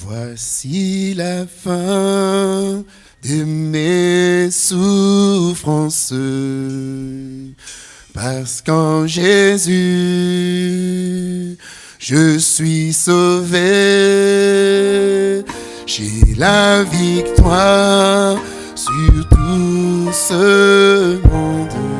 Voici la fin de mes souffrances, parce qu'en Jésus, je suis sauvé. J'ai la victoire sur tout ce monde.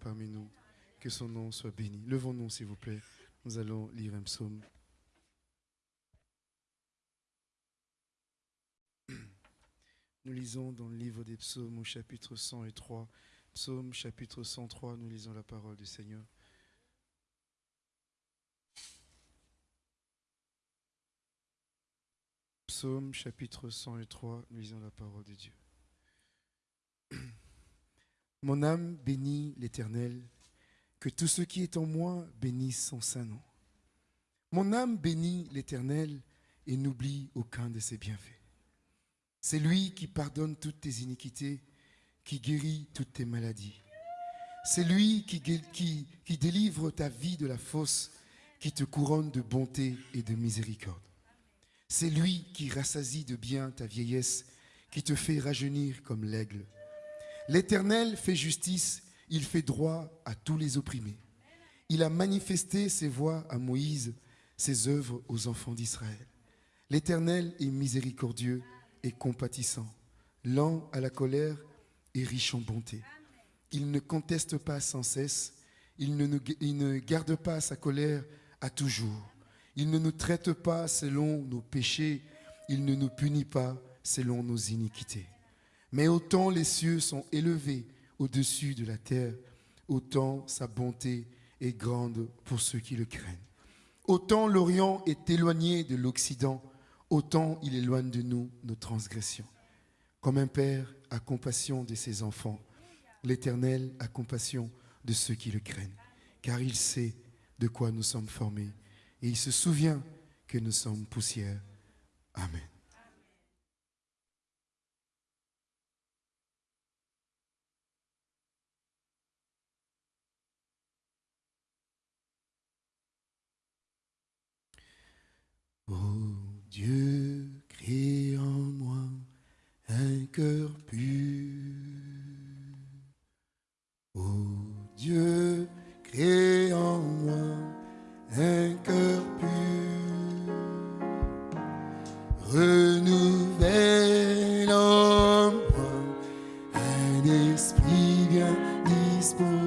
parmi nous. Que son nom soit béni. Levons-nous, s'il vous plaît. Nous allons lire un psaume. Nous lisons dans le livre des psaumes au chapitre 103. Psaume chapitre 103, nous lisons la parole du Seigneur. Psaume chapitre 103, nous lisons la parole de Dieu. Mon âme bénit l'Éternel, que tout ce qui est en moi bénisse son saint nom. Mon âme bénit l'Éternel et n'oublie aucun de ses bienfaits. C'est lui qui pardonne toutes tes iniquités, qui guérit toutes tes maladies. C'est lui qui, délivre ta vie de la fosse, qui te couronne de bonté et de miséricorde. C'est lui qui rassasie de bien ta vieillesse, qui te fait rajeunir comme l'aigle. L'Éternel fait justice, il fait droit à tous les opprimés. Il a manifesté ses voies à Moïse, ses œuvres aux enfants d'Israël. L'Éternel est miséricordieux et compatissant, lent à la colère et riche en bonté. Il ne conteste pas sans cesse, il ne, nous- il ne garde pas sa colère à toujours. Il ne nous traite pas selon nos péchés, il ne nous punit pas selon nos iniquités. Mais autant les cieux sont élevés au-dessus de la terre, autant sa bonté est grande pour ceux qui le craignent. Autant l'Orient est éloigné de l'Occident, autant il éloigne de nous nos transgressions. Comme un père a compassion de ses enfants, l'Éternel a compassion de ceux qui le craignent, car il sait de quoi nous sommes formés et il se souvient que nous sommes poussière. Amen. Ô Dieu, crée en moi un cœur pur. Ô Dieu, crée en moi un cœur pur. Renouvelle en moi un esprit bien disposé.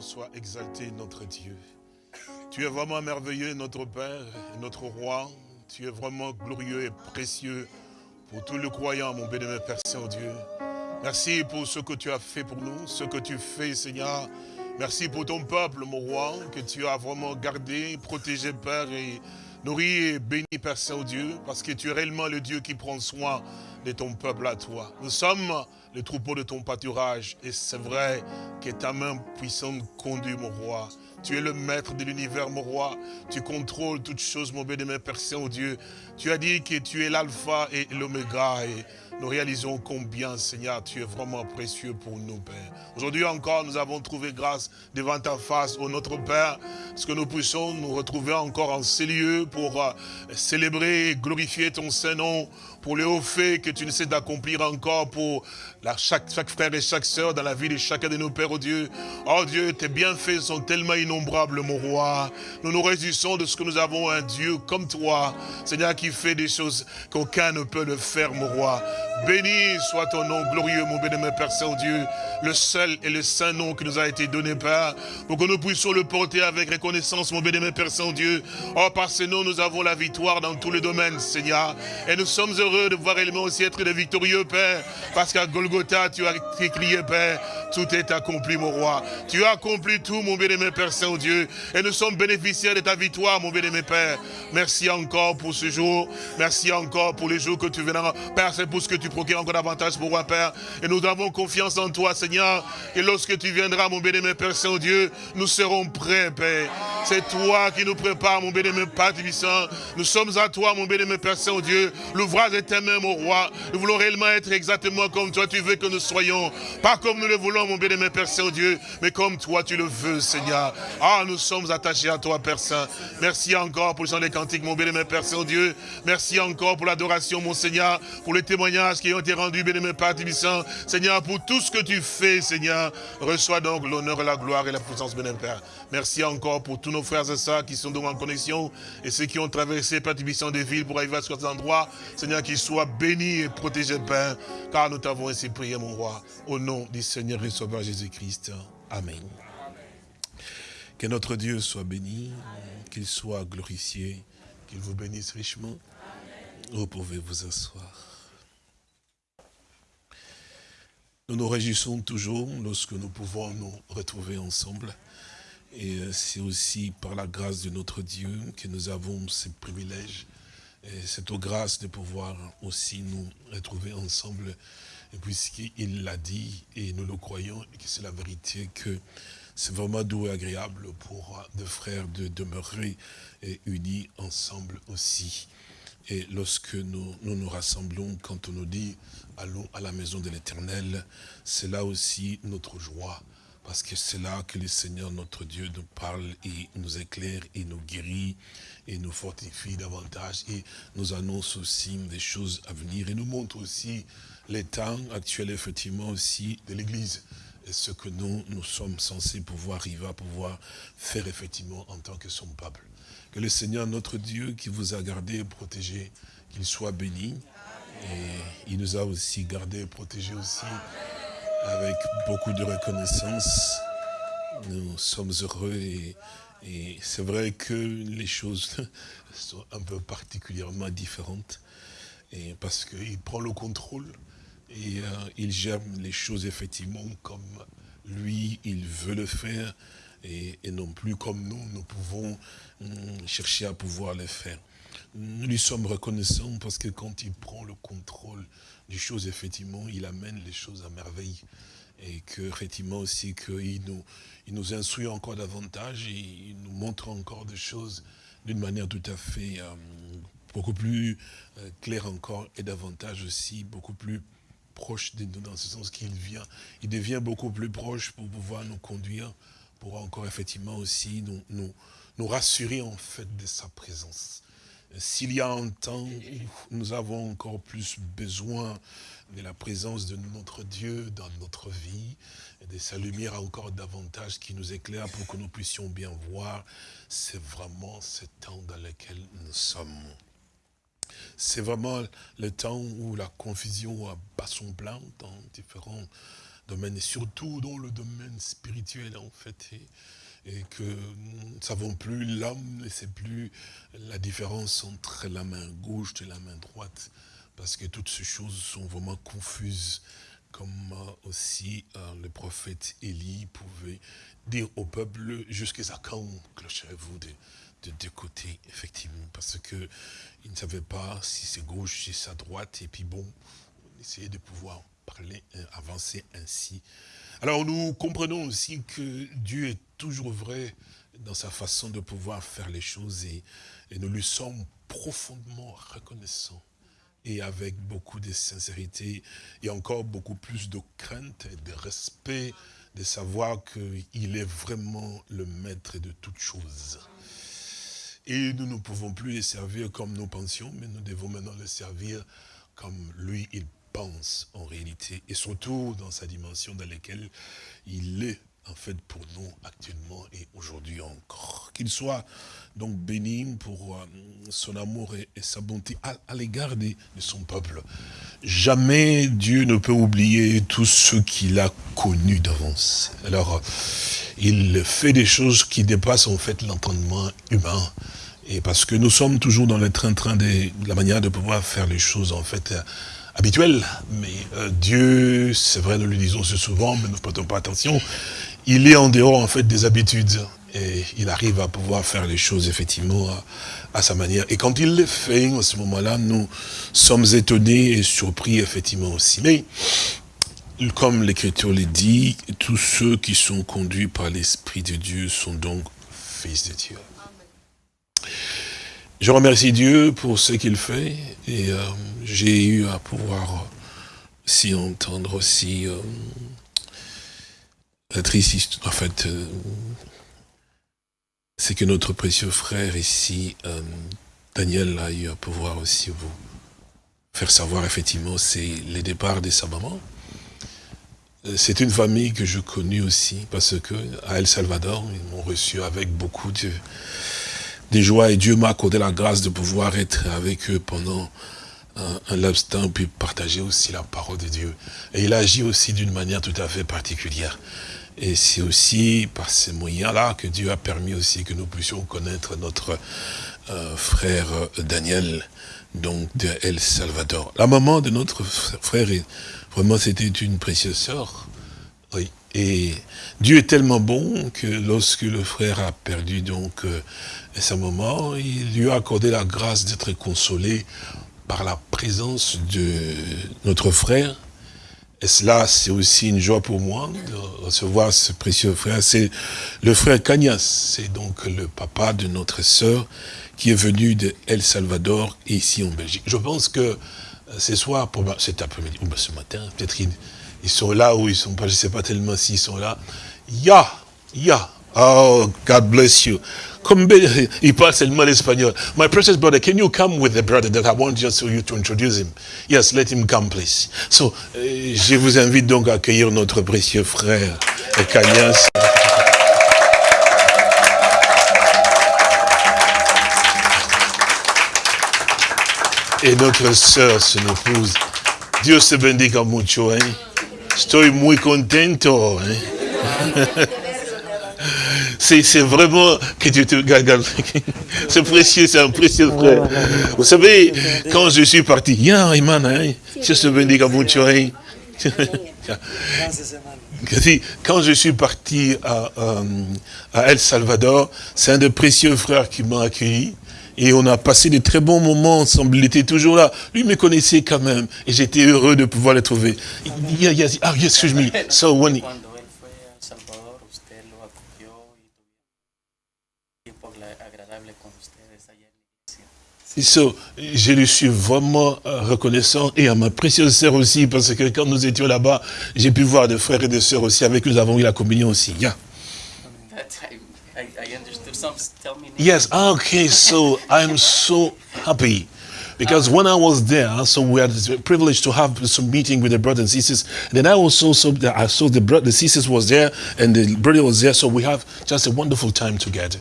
Soit exalté, notre Dieu. Tu es vraiment merveilleux, notre Père, notre Roi. Tu es vraiment glorieux et précieux pour tout le croyant, mon bénémoine Père Saint-Dieu. Merci pour ce que tu as fait pour nous, ce que tu fais, Seigneur. Merci pour ton peuple, mon roi, que tu as vraiment gardé, protégé, Père, nourri et béni, Père Saint-Dieu, parce que tu es réellement le Dieu qui prend soin de ton peuple à toi. Nous sommes le troupeau de ton pâturage, et c'est vrai que ta main puissante conduit, mon roi. Tu es le maître de l'univers, mon roi. Tu contrôles toutes choses, mon bénémoine Père Saint-Dieu. Tu as dit que tu es l'alpha et l'oméga, nous réalisons combien, Seigneur, tu es vraiment précieux pour nous, Père. Aujourd'hui encore, nous avons trouvé grâce devant ta face, ô notre Père, parce que nous puissions nous retrouver encore en ces lieux pour euh, célébrer et glorifier ton Saint-Nom, pour le haut fait que tu ne sais d'accomplir encore pour chaque, frère et chaque sœur dans la vie de chacun de nos pères, oh Dieu. Oh Dieu, tes bienfaits sont tellement innombrables, mon roi. Nous nous réjouissons de ce que nous avons un Dieu comme toi, Seigneur, qui fait des choses qu'aucun ne peut le faire, mon roi. Béni soit ton nom glorieux, mon bénémoine Père Saint-Dieu, le seul et le saint nom qui nous a été donné, Père, pour que nous puissions le porter avec reconnaissance, mon bénémoine Père Saint-Dieu. Oh, par ce nom, nous avons la victoire dans tous les domaines, Seigneur. Et nous sommes heureux de voir réellement aussi être victorieux, Père, parce qu'à Golgotha, tu as crié, Père, tout est accompli, mon roi. Tu as accompli tout, mon bénémoine Père Saint-Dieu. Et nous sommes bénéficiaires de ta victoire, mon bénémoine Père. Merci encore pour ce jour. Merci encore pour les jours que tu viendras. Père, c'est pour ce que tu procures encore davantage pour moi, Père. Et nous avons confiance en toi, Seigneur. Et lorsque tu viendras, mon bénémoine Père Saint-Dieu, nous serons prêts, Père. C'est toi qui nous prépare, mon bénémoine Père Tibissant. Nous sommes à toi, mon bénémoine Père Saint-Dieu. L'ouvrage est mains, mon roi. Nous voulons réellement être exactement comme toi tu veux que nous soyons. Pas comme nous le voulons, mon bien-aimé Père Saint-Dieu, mais comme toi tu le veux, Seigneur. Ah, nous sommes attachés à toi, Père Saint. Merci encore pour le chant des cantiques, mon bien-aimé Père Saint-Dieu. Merci encore pour l'adoration, mon Seigneur, pour les témoignages qui ont été rendus, bien-aimé Père Tibissant. Seigneur, pour tout ce que tu fais, Seigneur. Reçois donc l'honneur, la gloire et la puissance, bien-aimé Père. Merci encore pour tous nos frères et sœurs qui sont donc en connexion et ceux qui ont traversé, Père Tibissant, des villes pour arriver à cet endroit. Seigneur, qu'ils soient bénis et protégés, Père, car nous t'avons ainsi prié, mon roi, au nom du Seigneur et Sauveur Jésus-Christ. Amen. Que notre Dieu soit béni, qu'il soit glorifié, qu'il vous bénisse richement. Vous pouvez vous asseoir? Nous nous réjouissons toujours lorsque nous pouvons nous retrouver ensemble. Et c'est aussi par la grâce de notre Dieu que nous avons ce privilège, et cette grâce de pouvoir aussi nous retrouver ensemble, puisqu'il l'a dit, et nous le croyons, et que c'est la vérité, que c'est vraiment doux et agréable pour deux frères de demeurer unis ensemble aussi. Et lorsque nous nous rassemblons, quand on nous dit allons à la maison de l'éternel, c'est là aussi notre joie. Parce que c'est là que le Seigneur, notre Dieu, nous parle et nous éclaire et nous guérit et nous fortifie davantage et nous annonce aussi des choses à venir et nous montre aussi les temps actuels, effectivement, aussi de l'Église et ce que nous, nous sommes censés pouvoir arriver à pouvoir faire effectivement en tant que son peuple. Que le Seigneur, notre Dieu, qui vous a gardé et protégé, qu'il soit béni. Et il nous a aussi gardé et protégé aussi avec beaucoup de reconnaissance. Nous sommes heureux et, et c'est vrai que les choses sont un peu particulièrement différentes. Parce qu'il prend le contrôle et euh, il gère les choses effectivement comme lui, il veut le faire et, et non plus comme nous, nous pouvons hum, chercher à pouvoir le faire. Nous lui sommes reconnaissants parce que quand il prend le contrôle des choses, effectivement, il amène les choses à merveille. Et que, effectivement, aussi, qu'il nous, il nous instruit encore davantage, il nous montre encore des choses d'une manière tout à fait euh, beaucoup plus euh, claire encore, et davantage aussi, beaucoup plus proche de nous, dans ce sens qu'il vient, il devient beaucoup plus proche pour pouvoir nous conduire, pour encore effectivement aussi nous, nous, nous rassurer en fait de sa présence. S'il y a un temps où nous avons encore plus besoin de la présence de notre Dieu dans notre vie, et de sa lumière encore davantage qui nous éclaire pour que nous puissions bien voir, c'est vraiment ce temps dans lequel nous sommes. C'est vraiment le temps où la confusion bat son plein dans différents domaines, et surtout dans le domaine spirituel en fait. Et que nous ne savons plus l'homme, ne sait plus la différence entre la main gauche et la main droite, parce que toutes ces choses sont vraiment confuses, comme euh, aussi euh, le prophète Élie pouvait dire au peuple, jusqu'à quand clocherez-vous de, de deux côtés, effectivement, parce que il ne savait pas si c'est gauche, si c'est droite, et puis bon, on essayait de pouvoir parler, euh, avancer ainsi. Alors nous comprenons aussi que Dieu est toujours vrai dans sa façon de pouvoir faire les choses et, nous lui sommes profondément reconnaissants et avec beaucoup de sincérité et encore beaucoup plus de crainte et de respect de savoir qu'il est vraiment le maître de toutes choses. Et nous ne pouvons plus les servir comme nous pensions, mais nous devons maintenant les servir comme lui, il pense en réalité, et surtout dans sa dimension dans laquelle il est en fait pour nous actuellement et aujourd'hui encore. Qu'il soit donc béni pour euh, son amour et, sa bonté à, l'égard de, son peuple. Jamais Dieu ne peut oublier tout ce qu'il a connu d'avance. Alors, il fait des choses qui dépassent en fait l'entendement humain. Et parce que nous sommes toujours dans le train-train de, la manière de pouvoir faire les choses en fait habituelles. Mais euh, Dieu, c'est vrai, nous le disons souvent, mais nous ne prêtons pas attention il est en dehors en fait des habitudes et il arrive à pouvoir faire les choses effectivement à, sa manière. Et quand il le fait, à ce moment-là, nous sommes étonnés et surpris effectivement aussi. Mais comme l'Écriture le dit, tous ceux qui sont conduits par l'Esprit de Dieu sont donc fils de Dieu. Je remercie Dieu pour ce qu'il fait et euh, j'ai eu à pouvoir s'y entendre aussi. Euh, La triste histoire, en fait, euh, c'est que notre précieux frère ici, euh, Daniel, a eu à pouvoir aussi vous faire savoir, effectivement, c'est les départs de sa maman. Euh, C'est une famille que je connais aussi, parce que à El Salvador, ils m'ont reçu avec beaucoup de, de joie, et Dieu m'a accordé la grâce de pouvoir être avec eux pendant un, un temps, puis partager aussi la parole de Dieu. Et il agit aussi d'une manière tout à fait particulière. Et c'est aussi par ces moyens-là que Dieu a permis aussi que nous puissions connaître notre euh, frère euh, Daniel, donc de El Salvador. La maman de notre frère, vraiment c'était une précieuse sœur. Oui. Et Dieu est tellement bon que lorsque le frère a perdu donc euh, sa maman, il lui a accordé la grâce d'être consolé par la présence de notre frère. Et cela, c'est aussi une joie pour moi de recevoir ce précieux frère. C'est le frère Cagnas, c'est donc le papa de notre sœur qui est venu de El Salvador ici en Belgique. Je pense que euh, ce soir, cet après-midi, ou ce matin, peut-être ils, sont là ou ils sont pas, je sais pas tellement s'ils sont là. Ya, ya, oh, God bless you. Comme be- il parle seulement l'espagnol. My precious brother, can you come with the brother that I want just you to introduce him? Yes, let him come, please. So, euh, je vous invite donc à accueillir notre précieux frère, Cagnas. Et notre sœur, son épouse. Dios te bendiga mucho, ¿eh? Estoy muy contento, ¿eh? C'est vraiment que Dieu te garde. C'est précieux, c'est un précieux frère. Vous savez, quand je suis parti, ya, hermana, hein, bendiga mucho. Kasi, Quand je suis parti à, euh, à El Salvador, c'est un des précieux frères qui m'a accueilli. Et on a passé de très bons moments ensemble. Il était toujours là. Lui me connaissait quand même. Et j'étais heureux de pouvoir le trouver. Yeah, yes, ah, yes, excuse me. So when. So, je lui suis vraiment euh, reconnaissant et à ma précieuse sœur aussi, parce que quand nous étions là-bas, j'ai pu voir des frères et des sœurs aussi, avec nous avons eu la communion aussi. Yeah. Some. Tell me. Yes, ah, okay, so I'm so happy. Because when I was there, so we had the privilege to have some meeting with the brothers and sisters. Then I also so that I saw the brother, the sisters was there, and the brother was there. So we have just a wonderful time together.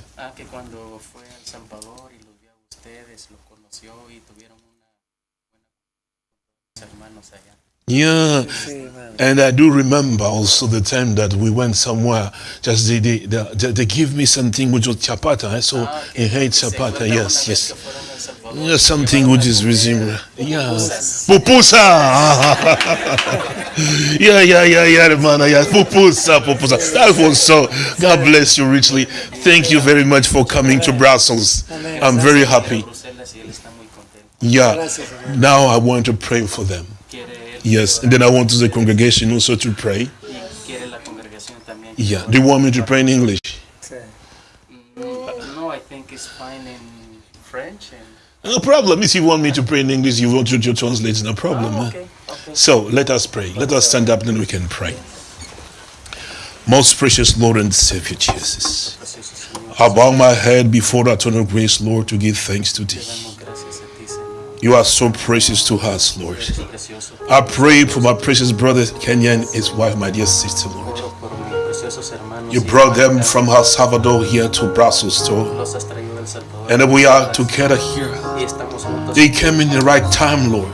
Yeah, and I do remember also the time that we went somewhere. Just they they, they, they give me something which was chapata. eh, So Ah, I hate se chapata. Yes, yes. que fueron a El Salvador, Yeah, something which is resumed. Yeah, pupusa. yeah, yeah, yeah, yeah, man. Yeah, pupusa, pupusa. That was so. God bless you richly. Thank you very much for coming to Brussels. I'm very happy. Bruselas y él está muy contento. Yeah. Now I want to pray for them. Quiere él Yes, and then I want to the congregation also to pray. y quiere la congregación también. Yeah. Do you want me to pray in English? Mm, No, I think it's fine in French. No problem. If you want me to pray in English, you want to, to translate. No problem. Oh, okay, okay. So let us pray. Let us stand up, then we can pray. Most precious Lord and Savior Jesus, I bow my head before the throne of grace, Lord, to give thanks to Thee. You are so precious to us, Lord. I pray for my precious brother Kenya and his wife, my dear sister, Lord. You brought them from El Salvador here to Brussels, Lord. And we are together here. They came in the right time, Lord,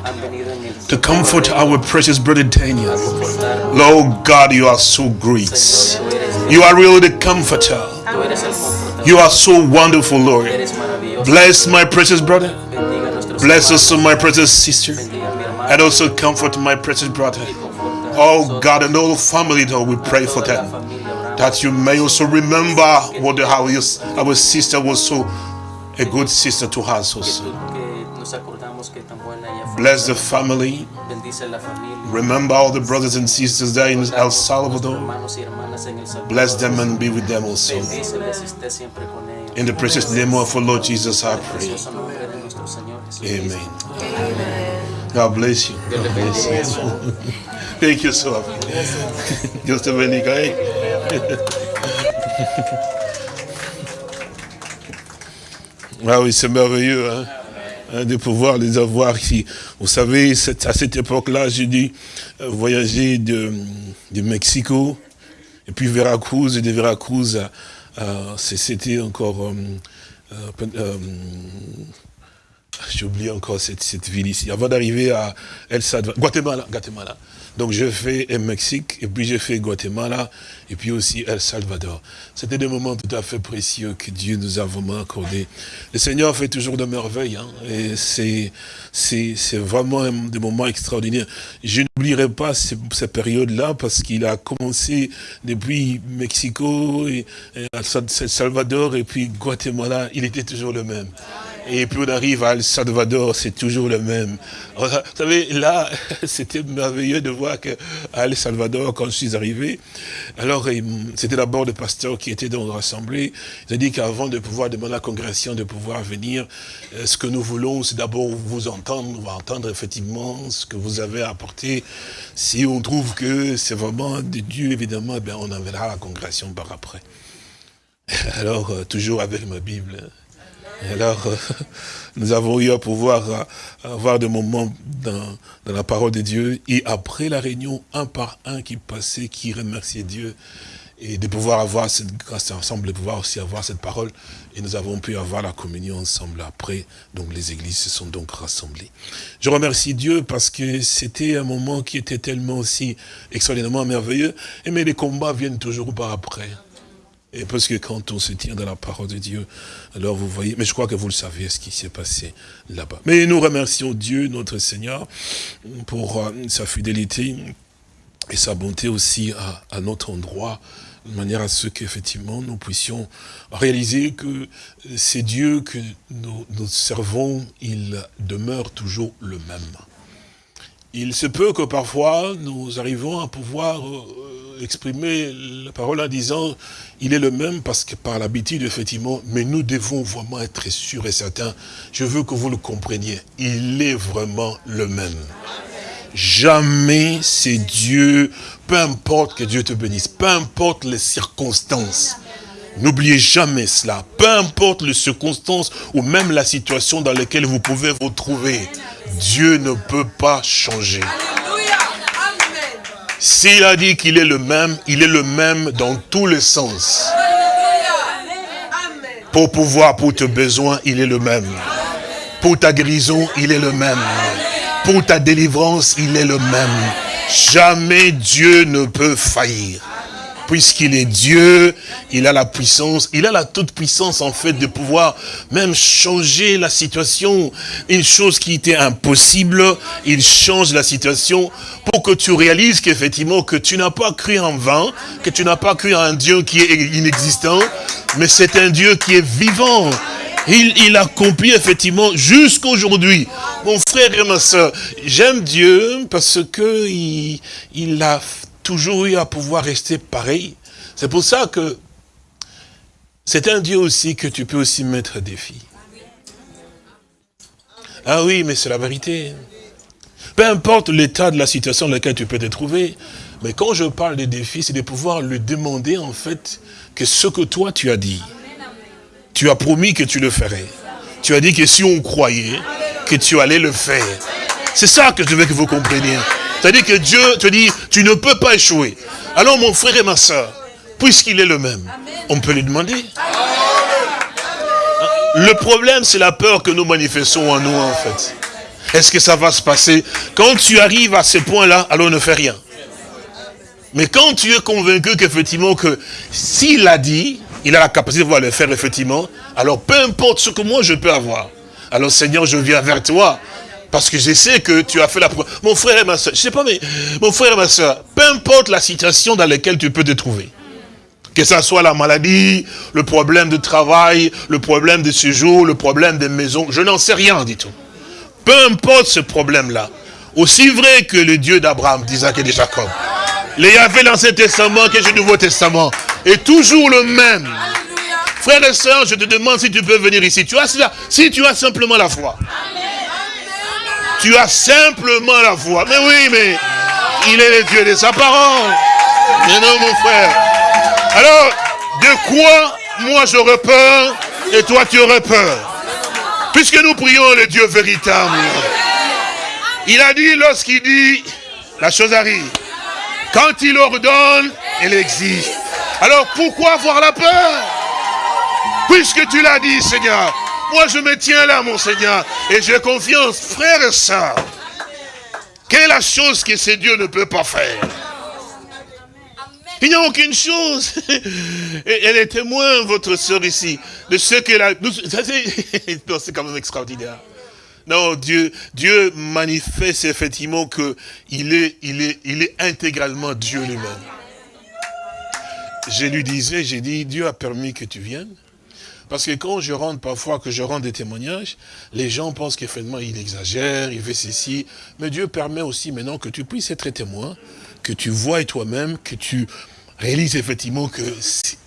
to comfort our precious brother Daniel. Lord God, you are so great. You are really the comforter. You are so wonderful, Lord. Bless my precious brother. Bless also my precious sister. And also comfort my precious brother. Oh God, and all the family, Lord, we pray for them. That you may also remember what how your, our sister was so a good sister to us also. Bless the family. Remember all the brothers and sisters there in El Salvador. Bless them and be with them also. In the precious name of our Lord Jesus, I pray. Amen. God bless you. Thank you so much. Bendiga. eh? Ah oui, c'est merveilleux hein, hein, de pouvoir les avoir ici. Vous savez, à cette époque-là, j'ai dû euh, voyager de, de Mexico, et puis Veracruz, et de Veracruz, c'était encore... euh, euh, j'ai oublié encore cette, cette ville ici. Avant d'arriver à El Salvador, Guatemala, Guatemala. Donc j'ai fait Mexique, et puis j'ai fait Guatemala, et puis aussi El Salvador. C'était des moments tout à fait précieux que Dieu nous a vraiment accordés. Le Seigneur fait toujours de merveilles, hein, et c'est vraiment des moments extraordinaires. Je n'oublierai pas ces, ces périodes-là, parce qu'il a commencé depuis Mexico, et El Salvador, et puis Guatemala, il était toujours le même. Et puis on arrive à El Salvador, c'est toujours le même. Vous savez, là, c'était merveilleux de voir que à El Salvador, quand je suis arrivé, alors c'était d'abord le pasteur qui était dans l'assemblée. Il a dit qu'avant de pouvoir demander à la congrégation de pouvoir venir, euh, ce que nous voulons, c'est d'abord vous entendre, on va entendre effectivement ce que vous avez apporté. Si on trouve que c'est vraiment de Dieu, évidemment, bien, on enverra la congrégation par après. Alors, euh, toujours avec ma Bible. Alors, euh, nous avons eu à pouvoir euh, avoir des moments dans, dans la parole de Dieu. Et après la réunion, un par un qui passait, qui remerciait Dieu. Et de pouvoir avoir cette grâce ensemble, de pouvoir aussi avoir cette parole. Et nous avons pu avoir la communion ensemble après. Donc les églises se sont donc rassemblées. Je remercie Dieu parce que c'était un moment qui était tellement aussi extraordinairement merveilleux. Et mais les combats viennent toujours par après. Et parce que quand on se tient dans la parole de Dieu, alors vous voyez, mais je crois que vous le savez ce qui s'est passé là-bas. Mais nous remercions Dieu, notre Seigneur, pour euh, sa fidélité et sa bonté aussi à, notre endroit, de manière à ce qu'effectivement nous puissions réaliser que c'est Dieu que nous, nous servons, il demeure toujours le même. Il se peut que parfois nous arrivons à pouvoir euh, exprimer la parole en disant il est le même parce que par l'habitude effectivement, mais nous devons vraiment être sûrs et certains. Je veux que vous le compreniez. Il est vraiment le même. Jamais c'est Dieu, peu importe que Dieu te bénisse, peu importe les circonstances. N'oubliez jamais cela. Peu importe les circonstances ou même la situation dans laquelle vous pouvez vous trouver, Dieu ne peut pas changer. S'il a dit qu'il est le même, il est le même dans tous les sens. Pour pouvoir, pour tes besoins, il est le même. Pour ta guérison, il est le même. Pour ta délivrance, il est le même. Jamais Dieu ne peut faillir. Puisqu'il est Dieu, il a la puissance, il a la toute puissance en fait de pouvoir même changer la situation. Une chose qui était impossible, il change la situation pour que tu réalises qu'effectivement que tu n'as pas cru en vain, que tu n'as pas cru en un Dieu qui est inexistant, mais c'est un Dieu qui est vivant. Il, il accomplit effectivement jusqu'aujourd'hui. Mon frère et ma soeur, j'aime Dieu parce que il, il a toujours eu à pouvoir rester pareil. C'est pour ça que c'est un Dieu aussi que tu peux aussi mettre à défi. Ah oui, mais c'est la vérité. Peu importe l'état de la situation dans laquelle tu peux te trouver, mais quand je parle de défi, c'est de pouvoir lui demander en fait que ce que toi tu as dit, tu as promis que tu le ferais. Tu as dit que si on croyait, que tu allais le faire. C'est ça que je veux que vous compreniez. C'est-à-dire que Dieu te dit, tu ne peux pas échouer. Alors mon frère et ma soeur, puisqu'il est le même, on peut lui demander. Le problème, c'est la peur que nous manifestons en nous, en fait. Est-ce que ça va se passer? Quand tu arrives à ce point-là, alors ne fais rien. Mais quand tu es convaincu qu'effectivement, que s'il a dit, il a la capacité de pouvoir le faire, effectivement, alors peu importe ce que moi je peux avoir. Alors Seigneur, je viens vers toi. Parce que je sais que tu as fait la. Mon frère et ma soeur, je sais pas, mais mon frère et ma soeur, peu importe la situation dans laquelle tu peux te trouver, que ce soit la maladie, le problème de travail, le problème de séjour, le problème des maisons, je n'en sais rien du tout. Peu importe ce problème-là, aussi vrai que le Dieu d'Abraham, d'Isaac et de Jacob, les Yahvé l'Ancien Testament que le Nouveau Testament, est toujours le même. Frères et sœurs, je te demande si tu peux venir ici. Tu as cela, si tu as simplement la foi. Tu as simplement la foi. Mais oui, mais il est le Dieu de sa parole. Mais non, mon frère. Alors, de quoi moi j'aurais peur et toi tu aurais peur? Puisque nous prions le Dieu véritable. Il a dit, lorsqu'il dit, la chose arrive. Quand il ordonne, elle existe. Alors pourquoi avoir la peur? Puisque tu l'as dit, Seigneur. Moi, je me tiens là, mon Seigneur. Et j'ai confiance, frère et soeur. Quelle est la chose que ce Dieu ne peut pas faire il n'y a aucune chose. Elle est témoin, votre soeur ici, de ce qu'elle a... C'est quand même extraordinaire. Non, Dieu, Dieu manifeste effectivement qu'il est, il est, il est intégralement Dieu lui-même. Je lui disais, j'ai dit, Dieu a permis que tu viennes. Parce que quand je rentre parfois, que je rends des témoignages, les gens pensent qu'effectivement il exagère, il fait ceci. Mais Dieu permet aussi maintenant que tu puisses être témoin, que tu vois toi-même, que tu réalises effectivement que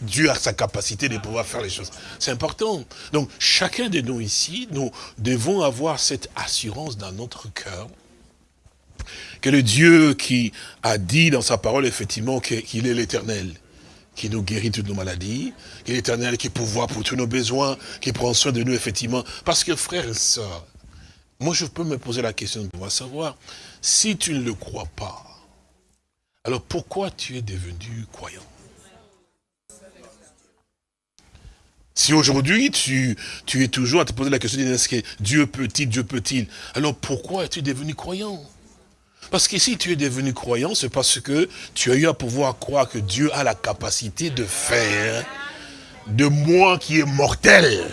Dieu a sa capacité de pouvoir faire les choses. C'est important. Donc, chacun de nous ici, nous devons avoir cette assurance dans notre cœur que le Dieu qui a dit dans sa parole, effectivement, qu'il est l'éternel, qui nous guérit toutes nos maladies, qui est l'éternel, qui pourvoit pour tous nos besoins, qui prend soin de nous, effectivement. Parce que, frère et soeur, moi, je peux me poser la question de pouvoir savoir, si tu ne le crois pas, alors pourquoi tu es devenu croyant? Si aujourd'hui tu, tu es toujours à te poser la question, est-ce que Dieu peut-il, Dieu peut-il Alors pourquoi es-tu devenu croyant? Parce que si tu es devenu croyant, c'est parce que tu as eu à pouvoir croire que Dieu a la capacité de faire de moi qui est mortel.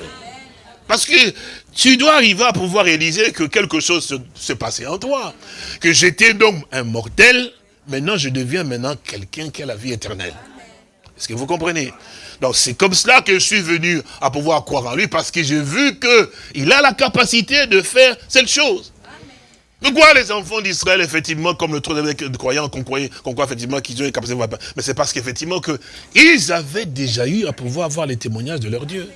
Parce que tu dois arriver à pouvoir réaliser que quelque chose s'est passé en toi. Que j'étais donc un mortel, Maintenant, je deviens maintenant quelqu'un qui a la vie éternelle. Est-ce que vous comprenez? Donc c'est comme cela que je suis venu à pouvoir croire en lui, parce que j'ai vu qu'il a la capacité de faire cette chose. Pourquoi les enfants d'Israël, effectivement, comme le trône de croyants, qu'on croyait, qu'on croit effectivement qu'ils ont une capacité de Mais c'est parce qu'effectivement, ils avaient déjà eu à pouvoir avoir les témoignages de leur Dieu.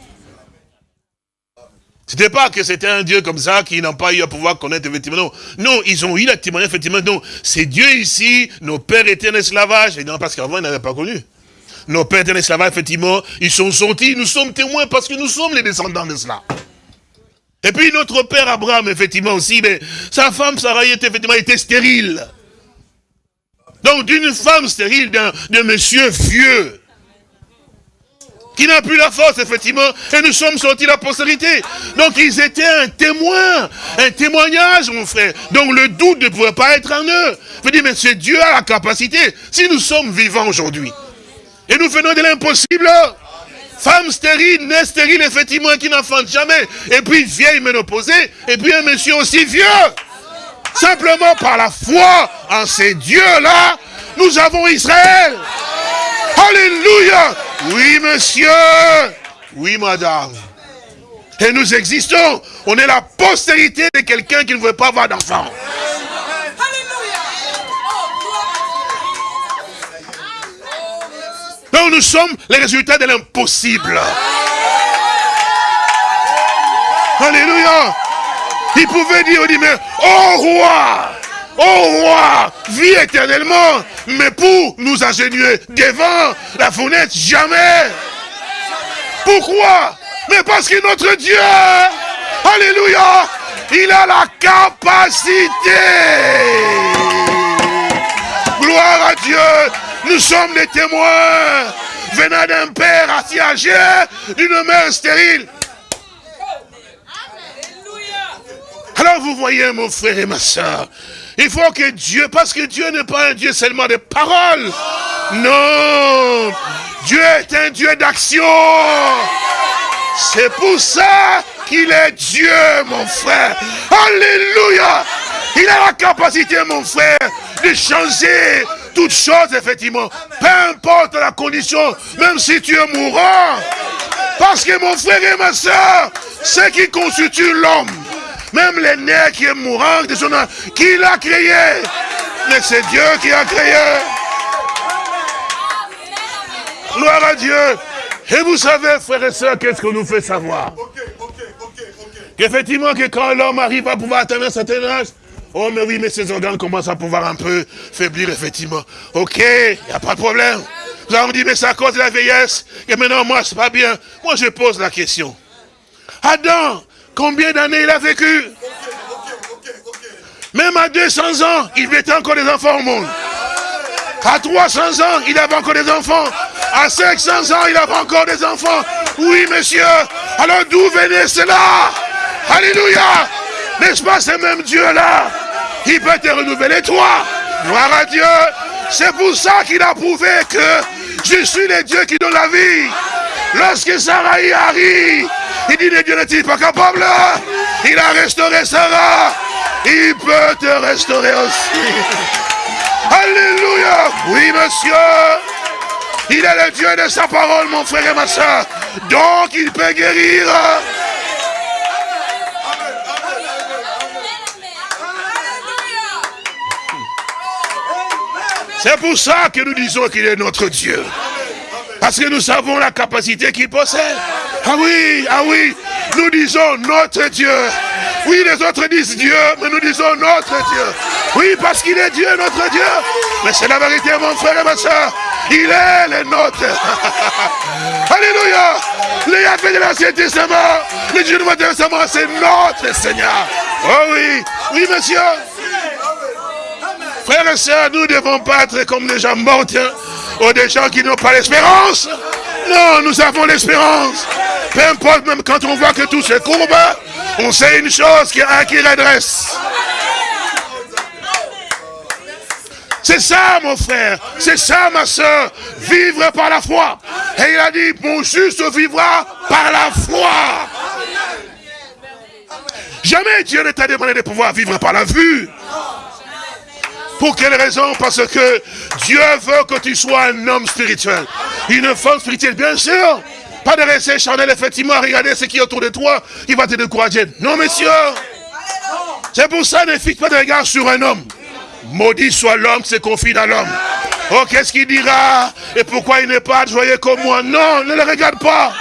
C'était pas que c'était un Dieu comme ça qui n'a pas eu à pouvoir connaître effectivement. Non, non ils ont eu la témoignage effectivement. Non, c'est Dieu ici, nos pères étaient en esclavage. Non, parce qu'avant, ils n'avaient pas connu. Nos pères étaient en esclavage, effectivement. Ils sont sortis, nous sommes témoins parce que nous sommes les descendants de cela. Et puis notre père Abraham, effectivement aussi, mais sa femme Sarah était effectivement était stérile. Donc d'une femme stérile, d'un monsieur vieux, qui n'a plus la force, effectivement, et nous sommes sortis de la postérité. Donc ils étaient un témoin, un témoignage, mon frère. Donc le doute ne pouvait pas être en eux. Je dis, mais c'est Dieu a la capacité. Si nous sommes vivants aujourd'hui, et nous venons de l'impossible, femme stérile, née stérile, effectivement, qui n'enfante jamais, et puis vieille ménopausée, et puis un monsieur aussi vieux. Simplement par la foi en ces dieux-là, nous avons Israël. Alléluia. Oui, monsieur. Oui, madame. Et nous existons. On est la postérité de quelqu'un qui ne veut pas avoir d'enfant. Nous sommes les résultats de l'impossible. Alléluia. Il pouvait dire, dit, mais, oh roi, oh roi, vis éternellement. Mais pour nous ingénuer devant la fenêtre, jamais. Pourquoi? Mais parce que notre Dieu, Alléluia, il a la capacité. Gloire à Dieu. Nous sommes des témoins venant d'un père assis âgé, d'une mère stérile. Alors vous voyez mon frère et ma soeur, il faut que Dieu, parce que Dieu n'est pas un Dieu seulement de paroles. Non. Dieu est un Dieu d'action. C'est pour ça qu'il est Dieu, mon frère. Alléluia. Il a la capacité, mon frère, de changer toutes choses, effectivement. Peu importe la condition, même si tu es mourant. Parce que mon frère et ma soeur, ce qui constitue l'homme, même les nerfs qui est mourant, qui l'a créé Mais c'est Dieu qui a créé. Gloire à Dieu. Et vous savez, frères et sœurs, qu'est-ce qu'on nous fait savoir? Qu'effectivement, que quand l'homme arrive à pouvoir atteindre un certain âge, Oh, mais oui, mais ces organes commencent à pouvoir un peu faiblir, effectivement. Ok, il n'y a pas de problème. Vous avez dit, mais c'est à cause de la vieillesse. Et maintenant, moi, c'est pas bien. Moi, je pose la question. Adam, combien d'années il a vécu? Même à 200 ans, il mettait encore des enfants au monde. À 300 ans, il avait encore des enfants. À 500 ans, il avait encore des enfants. Oui, monsieur. Alors d'où venait cela? Alléluia. N'est-ce pas ce même Dieu-là? Il peut te renouveler toi. Gloire à Dieu. C'est pour ça qu'il a prouvé que je suis le Dieu qui donne la vie. Lorsque Sarah y arrive, il dit, le Dieu n'est-il pas capable? Il a restauré Sarah. Il peut te restaurer aussi. Alléluia. Oui, monsieur. Il est le Dieu de sa parole, mon frère et ma soeur. Donc, il peut guérir. C'est pour ça que nous disons qu'il est notre Dieu. Parce que nous savons la capacité qu'il possède. Ah oui, ah oui, nous disons notre Dieu. Oui, les autres disent Dieu, mais nous disons notre Dieu. Oui, parce qu'il est Dieu, notre Dieu. Mais c'est la vérité, mon frère et ma soeur. Il est le nôtre. Alléluia. Le Yahvé de l'Ancien Testament, le Dieu du Nouveau Testament, c'est notre Seigneur. Oh oui, oui, monsieur. Frères et sœurs, nous ne devons pas être comme des gens morts, ou des gens qui n'ont pas l'espérance. Non, nous avons l'espérance. Peu importe, même quand on voit que tout se courbe, on sait une chose, qu'il y a un qui redresse. C'est ça, mon frère. C'est ça, ma soeur. Vivre par la foi. Et il a dit, mon juste vivra par la foi. Jamais Dieu ne t'a demandé de pouvoir vivre par la vue. Pour quelle raison? Parce que Dieu veut que tu sois un homme spirituel. Une femme spirituelle, bien sûr. Pas de rester charnel, effectivement, à regarder ce qui est autour de toi, qui va te décourager. Non, messieurs. C'est pour ça, ne fixe pas de regard sur un homme. Maudit soit l'homme qui se confie dans l'homme. Oh, qu'est-ce qu'il dira? Et pourquoi il n'est pas joyeux comme moi? Non, ne le regarde pas.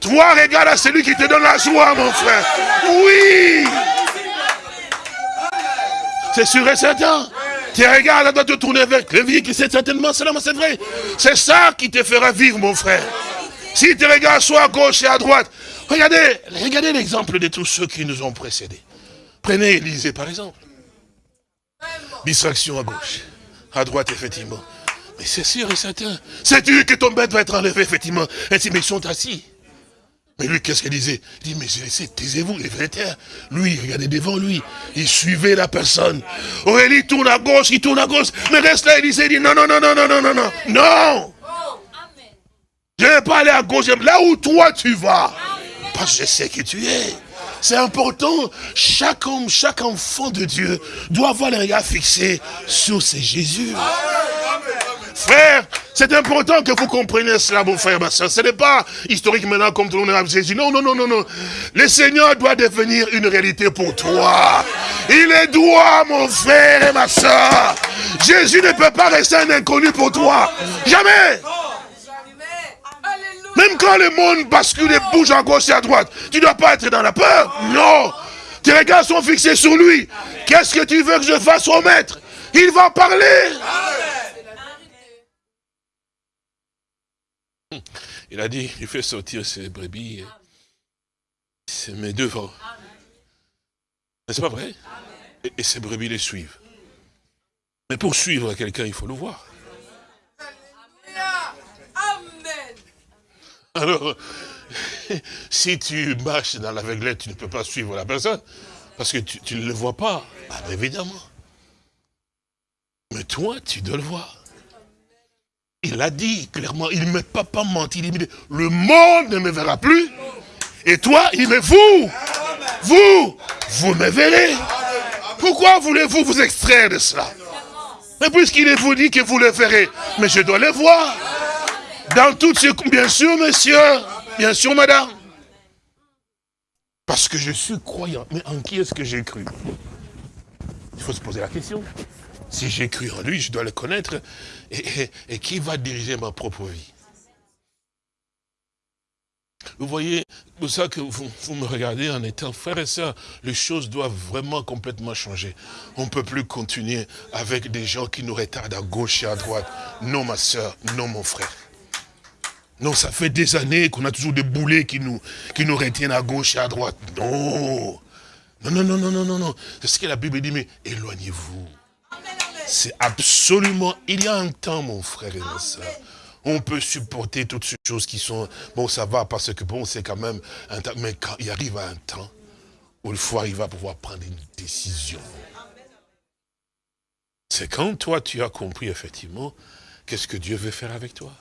Toi, regarde à celui qui te donne la joie, mon frère. Oui. C'est sûr et certain. Tu regardes, doit te tourner vers le vie, c'est certainement cela, c'est vrai. C'est ça qui te fera vivre, mon frère. Si tu regardes soit à gauche et à droite, regardez, regardez l'exemple de tous ceux qui nous ont précédés. Prenez Élisée, par exemple. Distraction à gauche, à droite, effectivement. Mais c'est sûr et certain. Sais-tu que ton bête va être enlevé, effectivement? Ainsi, mais ils sont assis. Mais lui, qu'est-ce qu'il disait Il dit, mais taisez-vous, les vrais Lui, regardez devant lui. Il suivait la personne. Aurélie tourne à gauche, il tourne à gauche. Mais reste là, il dit, non, non, non, non, non, non, non, non. Non Je ne vais pas aller à gauche, là où toi tu vas. Parce que je sais qui tu es. C'est important. Chaque homme, chaque enfant de Dieu doit avoir le regard fixé sur ce Jésus. Frère, c'est important que vous compreniez cela, mon frère, ma soeur. Ce n'est pas historique maintenant comme tout le monde a Jésus. Non, non, non, non, non. Le Seigneur doit devenir une réalité pour toi. Il est droit, mon frère et ma soeur. Jésus ne peut pas rester un inconnu pour toi. Jamais. Même quand le monde bascule et bouge à gauche et à droite, tu ne dois pas être dans la peur. Non. Tes regards sont fixés sur lui. Qu'est-ce que tu veux que je fasse au maître? Il va parler. Il a dit, il fait sortir ses brebis. C'est mes devants. C'est pas vrai? Et, et ces brebis les suivent. Mais pour suivre quelqu'un, il faut le voir. Alors, si tu marches dans l'aveuglette, tu ne peux pas suivre la personne, parce que tu, ne le vois pas. Ah, évidemment. Mais toi, tu dois le voir. Il a dit clairement, il ne m'a pas, pas menti, il dit, le monde ne me verra plus. Et toi, il me vous, vous, vous me verrez. Pourquoi voulez-vous vous extraire de cela? Mais puisqu'il vous dit que vous le verrez, mais je dois le voir. Dans toutes ces... Bien sûr, monsieur. Bien sûr, madame. Parce que je suis croyant. Mais en qui est-ce que j'ai cru? Il faut se poser la question. Si j'ai cru en lui, je dois le connaître. Et, qui va diriger ma propre vie? Vous voyez, c'est pour ça que vous, me regardez en étant frère et sœurs, les choses doivent vraiment complètement changer. On ne peut plus continuer avec des gens qui nous retardent à gauche et à droite. Non, ma sœur, non, mon frère. Non, ça fait des années qu'on a toujours des boulets qui nous, qui nous retiennent à gauche et à droite. Non, non, non, non, non, non, non. C'est ce que la Bible dit, mais éloignez-vous. C'est absolument, il y a un temps, mon frère et ma soeur, on peut supporter toutes ces choses qui sont, bon, ça va, parce que bon, c'est quand même un temps, mais quand il arrive à un temps, où il faut arriver à pouvoir prendre une décision. C'est quand toi, tu as compris, effectivement, qu'est-ce que Dieu veut faire avec toi?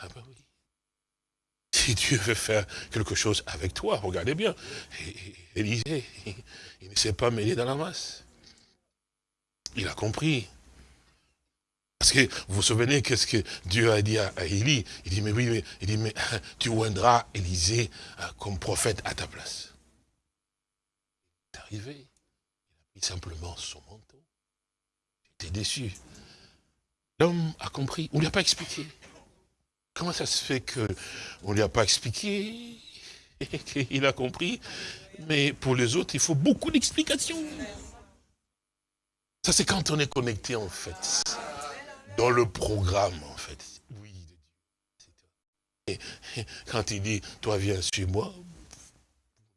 Ah ben oui. Si Dieu veut faire quelque chose avec toi, regardez bien. Élisée, il ne s'est pas mêlé dans la masse. Il a compris. Parce que vous vous souvenez qu'est-ce que Dieu a dit à, Élie? Il dit, mais oui, mais, il dit, mais tu oindras Élisée euh, comme prophète à ta place. Il est arrivé. Il a pris simplement son manteau. Il était déçu. L'homme a compris. On ne lui a pas expliqué. Comment ça se fait qu'on ne lui a pas expliqué? Et qu'il a compris Mais pour les autres, il faut beaucoup d'explications. Ça, c'est quand on est connecté, en fait, dans le programme, en fait. Oui, et quand il dit, toi viens sur moi,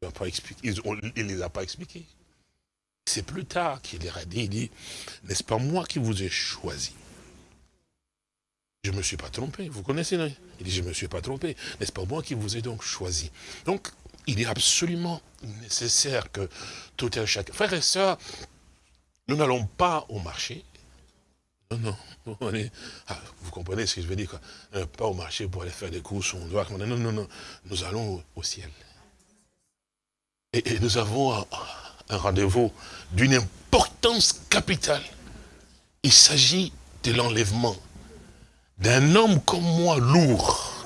il ne les a pas expliqués. C'est plus tard qu'il leur a dit, il dit, n'est-ce pas moi qui vous ai choisi? Je ne me suis pas trompé, vous connaissez, non? Il dit, je ne me suis pas trompé, n'est-ce pas moi qui vous ai donc choisi? Donc, il est absolument nécessaire que tout un chacun... Frères et sœurs, nous n'allons pas au marché. Non, non. Ah, vous comprenez ce que je veux dire euh, Pas au marché pour aller faire des courses. On doit, non, non, non. Nous allons au, ciel. Et, nous avons un, un rendez-vous d'une importance capitale. Il s'agit de l'enlèvement d'un homme comme moi lourd.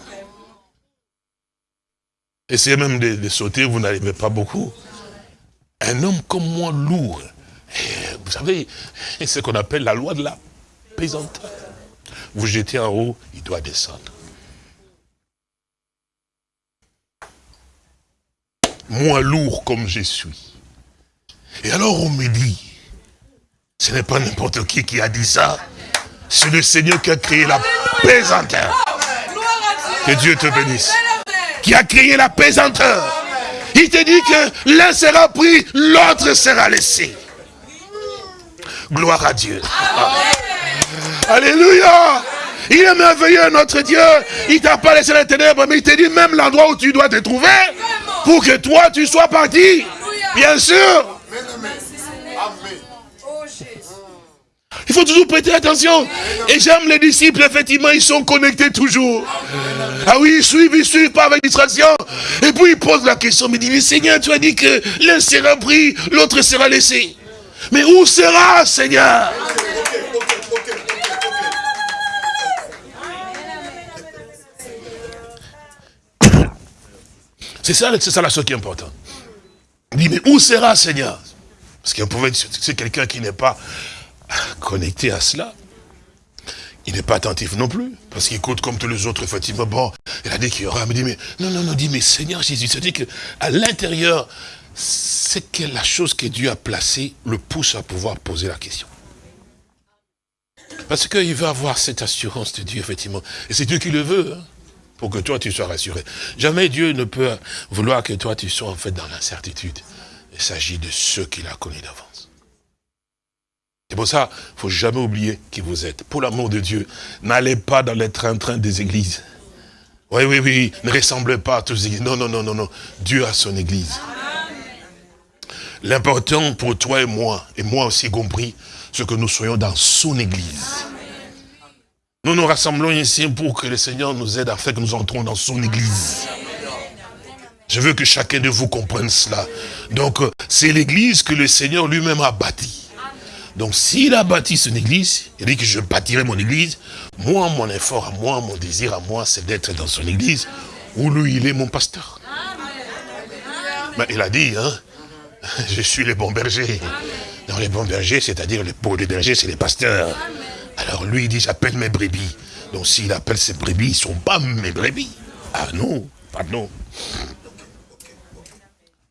Essayez même de, de sauter, vous n'arrivez pas beaucoup. Un homme comme moi lourd vous savez, c'est ce qu'on appelle la loi de la pesanteur. Vous jetez en haut, il doit descendre. Moi lourd comme je suis. Et alors on me dit, ce n'est pas n'importe qui qui a dit ça, c'est le Seigneur qui a créé la pesanteur. Que Dieu te bénisse. Qui a créé la pesanteur. Il te dit que l'un sera pris, l'autre sera laissé. Gloire à Dieu. Alléluia. Il est merveilleux, notre Dieu. Il t'a pas laissé les ténèbres, mais il t'a dit même l'endroit où tu dois te trouver pour que toi, tu sois parti. Bien sûr. Il faut toujours prêter attention. Et j'aime les disciples, effectivement, ils sont connectés toujours. Ah oui, ils suivent, ils suivent pas avec distraction. Et puis ils posent la question, mais disent, Seigneur, tu as dit que l'un sera pris, l'autre sera laissé. Mais où sera, Seigneur? C'est ça, c'est ça la chose qui est importante. Il dit, mais où sera, Seigneur? Parce qu'on pouvait c'est quelqu'un qui n'est pas connecté à cela. Il n'est pas attentif non plus, parce qu'il écoute comme tous les autres, effectivement, bon, il a dit qu'il y aura, mais dit, mais, non, non, non, dit, mais Seigneur Jésus, c'est-à-dire qu'à l'intérieur c'est que la chose que Dieu a placée le pousse à pouvoir poser la question. Parce qu'il veut avoir cette assurance de Dieu, effectivement. Et c'est Dieu qui le veut, hein, pour que toi, tu sois rassuré. Jamais Dieu ne peut vouloir que toi, tu sois en fait dans l'incertitude. Il s'agit de ceux qu'il a connus d'avance. C'est pour ça, il ne faut jamais oublier qui vous êtes. Pour l'amour de Dieu, n'allez pas dans les train-train des églises. Oui, oui, oui, ne ressemblez pas à tous les églises. Non, non, non, non, non. Dieu a son église. L'important pour toi et moi, et moi aussi compris, c'est que nous soyons dans son église. Nous nous rassemblons ici pour que le Seigneur nous aide à faire que nous entrons dans son église. Je veux que chacun de vous comprenne cela. Donc, euh, c'est l'église que le Seigneur lui-même a bâtie. Donc, s'il a bâti son église, il dit que je bâtirai mon église. Moi, mon effort à moi, mon désir à moi, c'est d'être dans son église, où lui, il est mon pasteur. Mais il a dit, hein, je suis le bon berger. Dans les bons bergers, c'est-à-dire les pauvres des bergers, c'est les pasteurs. Alors lui, il dit, j'appelle mes brebis. Donc s'il appelle ses brebis, ils ne sont pas mes brebis. Ah non, pardon.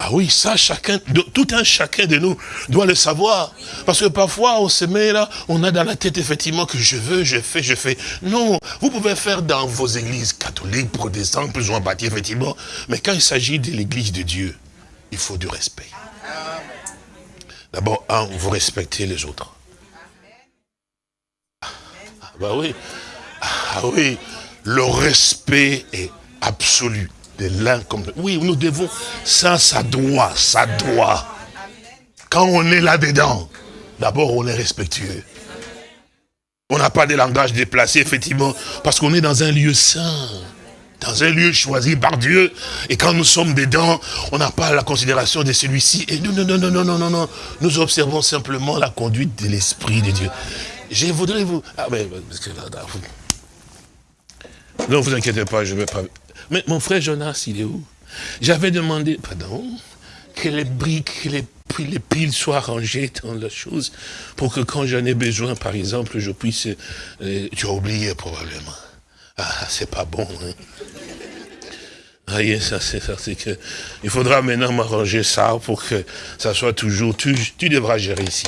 Ah oui, ça, chacun, tout un chacun de nous doit le savoir. Parce que parfois, on se met là, on a dans la tête effectivement que je veux, je fais, je fais. Non, vous pouvez faire dans vos églises catholiques, protestantes, plus ou moins bâties, effectivement. Mais quand il s'agit de l'église de Dieu, il faut du respect. D'abord, un, vous respectez les autres. Ah bah oui. Ah oui, le respect est absolu de l'un comme Oui, nous devons, ça, ça doit, ça doit. Quand on est là-dedans, d'abord on est respectueux. On n'a pas de langage déplacé, effectivement, parce qu'on est dans un lieu saint, dans un lieu choisi par Dieu. Et quand nous sommes dedans, on n'a pas la considération de celui-ci. Et non, non, non, non, non, non, non, non. Nous observons simplement la conduite de l'Esprit de Dieu. Je voudrais vous... Ah, mais, non, vous inquiétez pas, je ne vais pas... Mais mon frère Jonas, il est où? J'avais demandé, pardon, que les briques, que les, les piles soient rangées dans la chose, pour que quand j'en ai besoin, par exemple, je puisse... euh, tu as oublié probablement. Ah, c'est pas bon, hein. Ça, c'est ça, que... Il faudra maintenant m'arranger ça pour que ça soit toujours... Tu, tu devras gérer ici.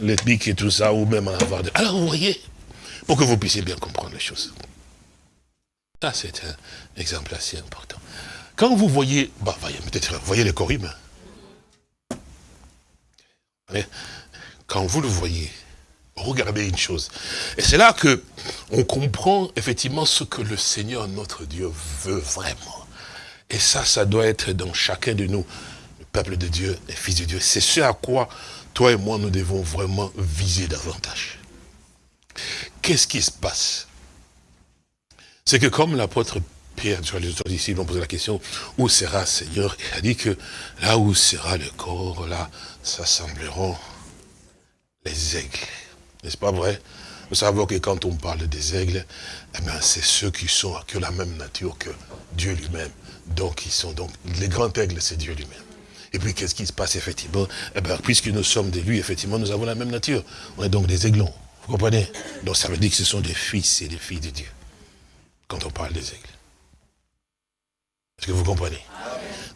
Les pics et tout ça, ou même en avoir... De... Alors, vous voyez, pour que vous puissiez bien comprendre les choses. Ça, c'est un exemple assez important. Quand vous voyez, bah, voyez, peut-être, voyez les. Mais Quand vous le voyez, regardez une chose. Et c'est là que on comprend effectivement ce que le Seigneur, notre Dieu, veut vraiment. Et ça, ça doit être dans chacun de nous, le peuple de Dieu, les fils de Dieu. C'est ce à quoi toi et moi, nous devons vraiment viser davantage. Qu'est-ce qui se passe? C'est que comme l'apôtre Pierre, tu vois, les autres disciples ont posé la question, où sera Seigneur? Il a dit que là où sera le corps, là s'assembleront les aigles. N'est-ce pas vrai? Nous savons que quand on parle des aigles, eh c'est ceux qui sont ont la même nature que Dieu lui-même. Donc, ils sont donc, les grands aigles, c'est Dieu lui-même. Et puis, qu'est-ce qui se passe effectivement? Eh bien, puisque nous sommes de lui, effectivement, nous avons la même nature. On est donc des aiglons. Vous comprenez? Donc, ça veut dire que ce sont des fils et des filles de Dieu quand on parle des aigles. Est-ce que vous comprenez?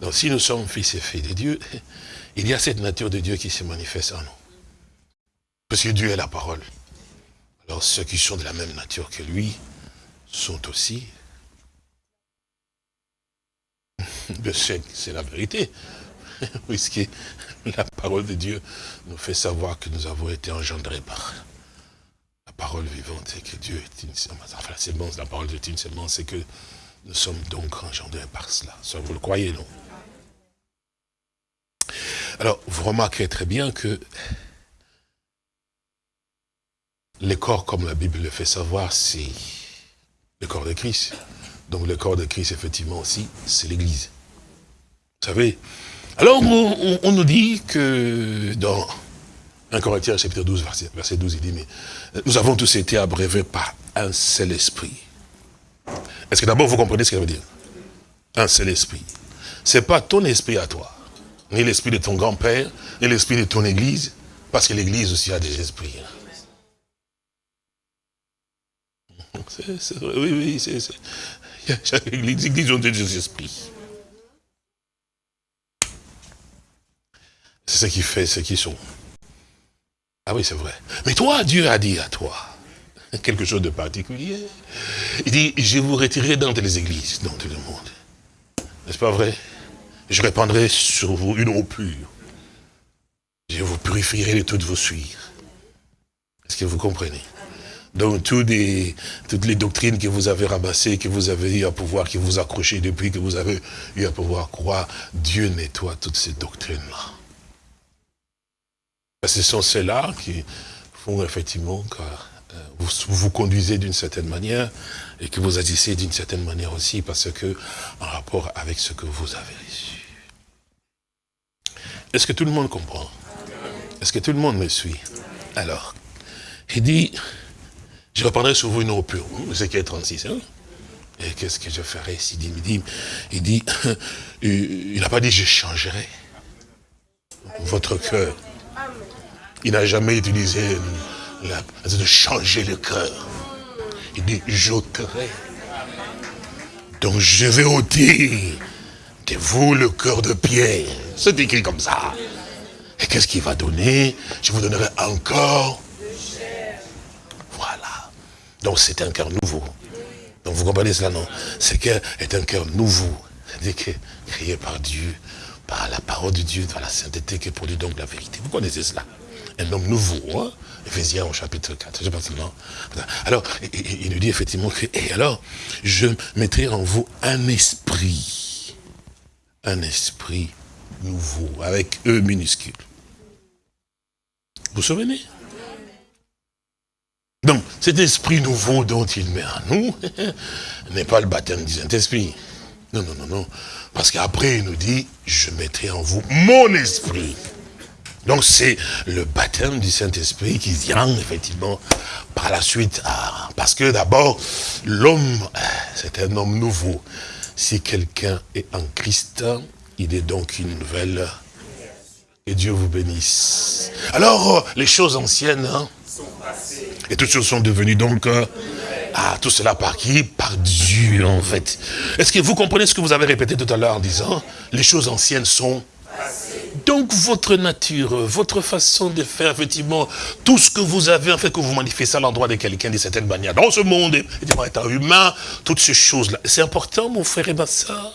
Donc si nous sommes fils et filles de Dieu, il y a cette nature de Dieu qui se manifeste en nous. Parce que Dieu est la parole. Alors ceux qui sont de la même nature que lui sont aussi... C'est la vérité. Puisque la parole de Dieu nous fait savoir que nous avons été engendrés par la parole vivante, c'est que Dieu est une semence. Enfin, la semence, la parole est une semence, c'est que nous sommes donc engendrés par cela. Ça, vous le croyez, non? Alors, vous remarquez très bien que les corps, comme la Bible le fait savoir, c'est le corps de Christ. Donc, le corps de Christ, effectivement, aussi, c'est l'Église. Vous savez Alors, on, nous dit que dans 1 Corinthiens chapitre 12, verset, verset 12, il dit, mais euh, nous avons tous été abreuvés par un seul esprit. Est-ce que d'abord vous comprenez ce que veut dire? Un seul esprit. Ce n'est pas ton esprit à toi, ni l'esprit de ton grand-père, ni l'esprit de ton église, parce que l'église aussi a des esprits. C'est- oui, oui, c'est... les églises ont des esprits. C'est ce qui fait ce qu'ils sont. Ah oui, c'est vrai. Mais toi, Dieu a dit à toi quelque chose de particulier. Il dit, je vous retirerai dans les églises, dans tout le monde. N'est-ce pas vrai? Je répandrai sur vous une eau pure. Je vous purifierai de toutes vos suires. Est-ce que vous comprenez? Donc toutes les doctrines que vous avez ramassées, que vous avez eu à pouvoir, que vous accrochez depuis que vous avez eu à pouvoir croire, Dieu nettoie toutes ces doctrines-là. Ce sont ceux-là qui font effectivement que euh, vous vous conduisez d'une certaine manière et que vous agissez d'une certaine manière aussi parce que en rapport avec ce que vous avez reçu. Est-ce que tout le monde comprend? Est-ce que tout le monde me suit? Alors, il dit, je reprendrai sur vous une eau pure. Est 36, hein? Et qu'est-ce que je ferai s'il dit, il dit, il dit, il n'a pas dit je changerai votre cœur. Il n'a jamais utilisé la, de changer le cœur. Il dit, j'ôterai Donc je vais ôter de vous le cœur de pierre. C'est écrit comme ça. Et qu'est-ce qu'il va donner? Je vous donnerai encore. Donc c'est un cœur nouveau. Donc vous comprenez cela, non? Ce cœur est un cœur nouveau. C'est-à-dire que créé par Dieu, par la parole de Dieu, par la sainteté qui produit donc la vérité. Vous connaissez cela? Un homme nouveau, hein? Éphésiens au chapitre 4. Je pense, non alors, il nous dit effectivement que, et alors, je mettrai en vous un esprit, un esprit nouveau, avec E minuscule. Vous vous souvenez? Donc, cet esprit nouveau dont il met en nous n'est pas le baptême du Saint-Esprit. Non, non, non, non. Parce qu'après, il nous dit, je mettrai en vous mon esprit. Donc c'est le baptême du Saint-Esprit qui vient effectivement par la suite. Parce que d'abord, l'homme, c'est un homme nouveau. Si quelqu'un est en Christ, il est donc une nouvelle. Et Dieu vous bénisse. Alors, les choses anciennes, hein, et toutes choses sont devenues donc... Euh, ah, tout cela par qui? Par Dieu, en fait. Est-ce que vous comprenez ce que vous avez répété tout à l'heure en disant Les choses anciennes sont donc votre nature, votre façon de faire, effectivement, tout ce que vous avez, en fait, que vous manifestez à l'endroit de quelqu'un d'une certaine manière, dans ce monde, étant humain, toutes ces choses-là. C'est important, mon frère et ma soeur.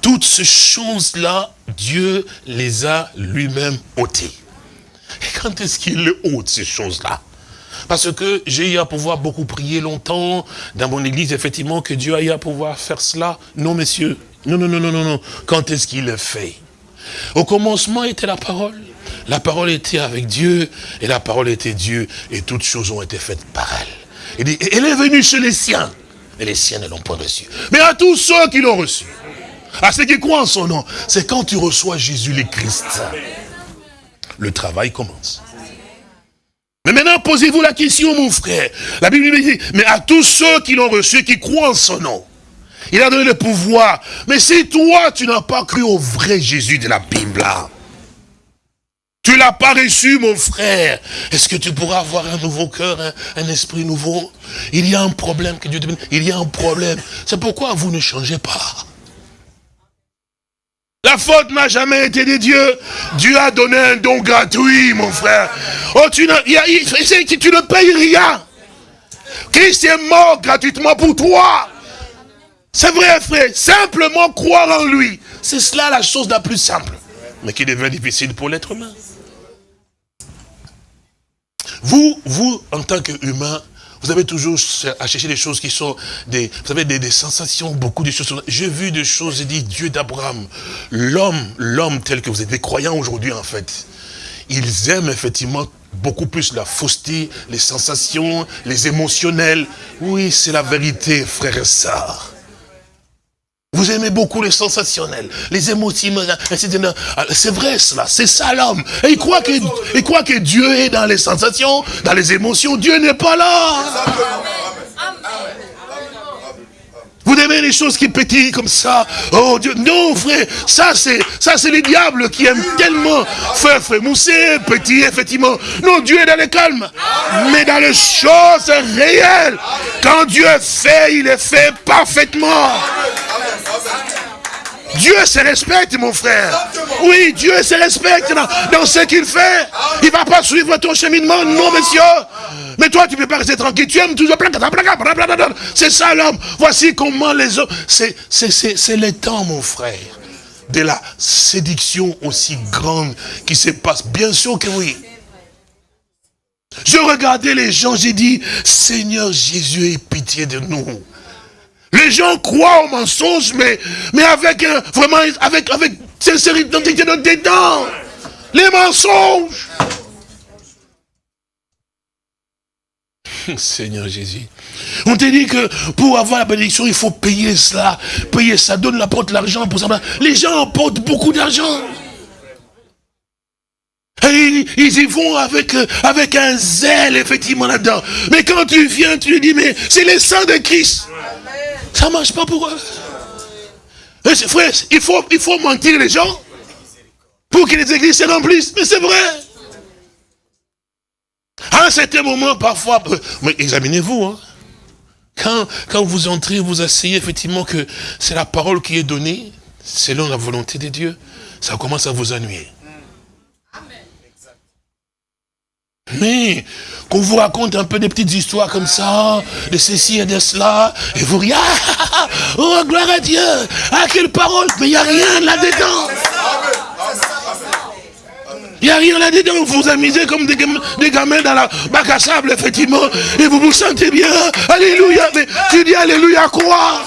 Toutes ces choses-là, Dieu les a lui-même ôtées. Et quand est-ce qu'il ôte ces choses-là? Parce que j'ai eu à pouvoir beaucoup prier longtemps dans mon église, effectivement, que Dieu a eu à pouvoir faire cela. Non, messieurs. Non, non, non, non, non, non. Quand est-ce qu'il le fait? Au commencement était la parole. La parole était avec Dieu, et la parole était Dieu, et toutes choses ont été faites par elle. Elle est venue chez les siens, et les siens ne l'ont pas reçue. Mais à tous ceux qui l'ont reçu, à ceux qui croient en son nom, c'est quand tu reçois Jésus le Christ. Le travail commence. Mais maintenant, posez-vous la question, mon frère. La Bible dit, mais à tous ceux qui l'ont reçu, qui croient en son nom, il a donné le pouvoir. Mais si toi, tu n'as pas cru au vrai Jésus de la Bible, tu l'as pas reçu, mon frère. Est-ce que tu pourras avoir un nouveau cœur, un, esprit nouveau? Il y a un problème que Dieu te Il y a un problème. C'est pourquoi vous ne changez pas. La faute n'a jamais été de Dieu. Dieu a donné un don gratuit, mon frère. Oh, tu, tu ne payes rien. Christ est mort gratuitement pour toi. C'est vrai, frère. Simplement croire en lui. C'est cela la chose la plus simple. Mais qui devient difficile pour l'être humain. Vous, vous, en tant qu'humain, vous avez toujours à chercher des choses qui sont des, vous savez, des, sensations, beaucoup de choses. J'ai vu des choses, j'ai dit, Dieu d'Abraham, l'homme, l'homme tel que vous êtes, des croyants aujourd'hui en fait, ils aiment effectivement beaucoup plus la fausseté, les sensations, les émotionnels. Oui, c'est la vérité, frère et. Vous aimez beaucoup les sensationnels, les émotions, c'est vrai cela, c'est ça l'homme. Et il croit que Dieu est dans les sensations, dans les émotions, Dieu n'est pas là. Vous aimez les choses qui pétillent comme ça. Oh Dieu, non frère, ça c'est ça c'est les diables qui aiment tellement faire, faire mousser, pétiller, effectivement. Non, Dieu est dans le calme. Mais dans les choses réelles, quand Dieu fait, il est fait parfaitement. Dieu se respecte, mon frère. Oui, Dieu se respecte dans, ce qu'il fait. Il ne va pas suivre ton cheminement, non, monsieur. Mais toi, tu ne peux pas rester tranquille. Tu aimes toujours. C'est ça l'homme. Voici comment les hommes. C'est le temps, mon frère, de la séduction aussi grande qui se passe. Bien sûr que oui. Je regardais les gens, j'ai dit, Seigneur Jésus, aie pitié de nous. Les gens croient au mensonge, mais, mais avec vraiment, avec, avec sincérité dedans. Les mensonges. Seigneur Jésus. On te dit que pour avoir la bénédiction, il faut payer cela. Payer ça, donne la porte l'argent pour ça. Les gens apportent beaucoup d'argent. Et ils y vont avec, avec un zèle, effectivement, là-dedans. Mais quand tu viens, tu lui dis, mais c'est le sang de Christ. Ça ne marche pas pour eux. Frère, il faut, mentir les gens pour que les églises se remplissent. Mais c'est vrai. À un certain moment, parfois, mais examinez-vous. Hein. quand, quand vous entrez, vous asseyez effectivement que c'est la parole qui est donnée, selon la volonté de Dieu, ça commence à vous ennuyer. Mais qu'on vous raconte un peu des petites histoires comme ça, de ceci et de cela, et vous riez, oh gloire à Dieu, ah quelle parole, mais il n'y a rien là-dedans. Il n'y a rien là-dedans, vous vous amusez comme des, gamins dans la bac à sable, effectivement, et vous vous sentez bien, alléluia, mais tu dis alléluia quoi?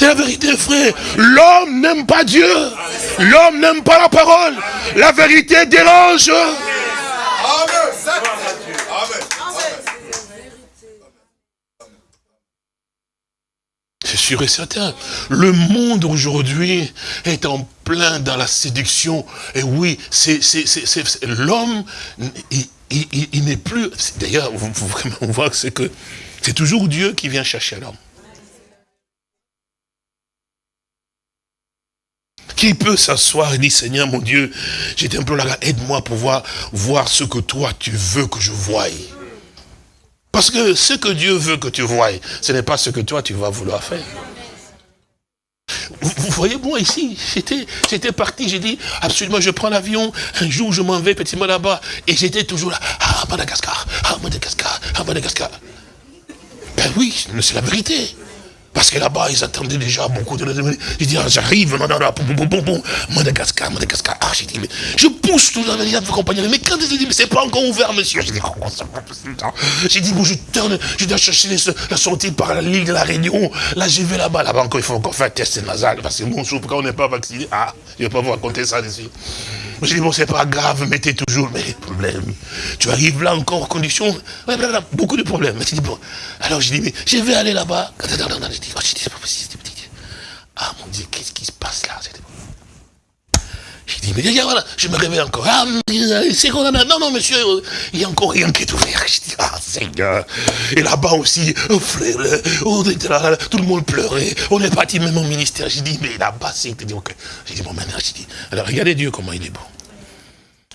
C'est la vérité, frère. L'homme n'aime pas Dieu. L'homme n'aime pas la parole. La vérité dérange. C'est sûr et certain. Le monde aujourd'hui est en plein dans la séduction. Et oui, c'est l'homme, il, n'est plus... D'ailleurs, on voit que c'est que c'est toujours Dieu qui vient chercher l'homme. Qui peut s'asseoir et dire, Seigneur mon Dieu, un peu là, aide-moi pour voir, voir ce que toi tu veux que je voie. Parce que ce que Dieu veut que tu voies, ce n'est pas ce que toi tu vas vouloir faire. Vous, voyez, moi ici, j'étais parti, j'ai dit, absolument, je prends l'avion, un jour je m'en vais effectivement là-bas, et j'étais toujours là, ah, Madagascar, ah, Madagascar, ah, Madagascar. Ben oui, c'est la vérité. Parce que là-bas, ils attendaient déjà beaucoup de... J'ai dit, ah, j'arrive, Madagascar, Madagascar. Ah, j'ai dit, mais je pousse tout les compagnon. Mais quand ils dit, mais c'est pas encore ouvert, monsieur. J'ai dit, oh, c'est pas possible. J'ai dit, bon, je tourne, je dois chercher la sortie par la ligne de la Réunion. Là, je vais là-bas, là-bas encore, il faut encore faire un test nasal. Parce que bon, quand on n'est pas vacciné, ah, je ne vais pas vous raconter ça dessus. J'ai dit, bon, c'est pas grave, mettez toujours, mais problème. Tu arrives là encore en condition, beaucoup de problèmes. Mais dit, bon, alors j'ai dit, mais je vais aller là-bas. J'ai dit, oh, c'est pas possible. Ah mon Dieu, qu'est-ce qui se passe là J'ai dit, mais voilà, je me réveille encore. Ah, c'est qu'on Non, non, monsieur, il y a encore rien qui est ouvert. J'ai dit, ah, Seigneur. Et là-bas aussi, oh, frère, oh, tout le monde pleurait. On est parti même au ministère. J'ai dit, mais là-bas, c'est... J'ai dit, bon, maintenant, j'ai dit, alors regardez Dieu comment il est bon.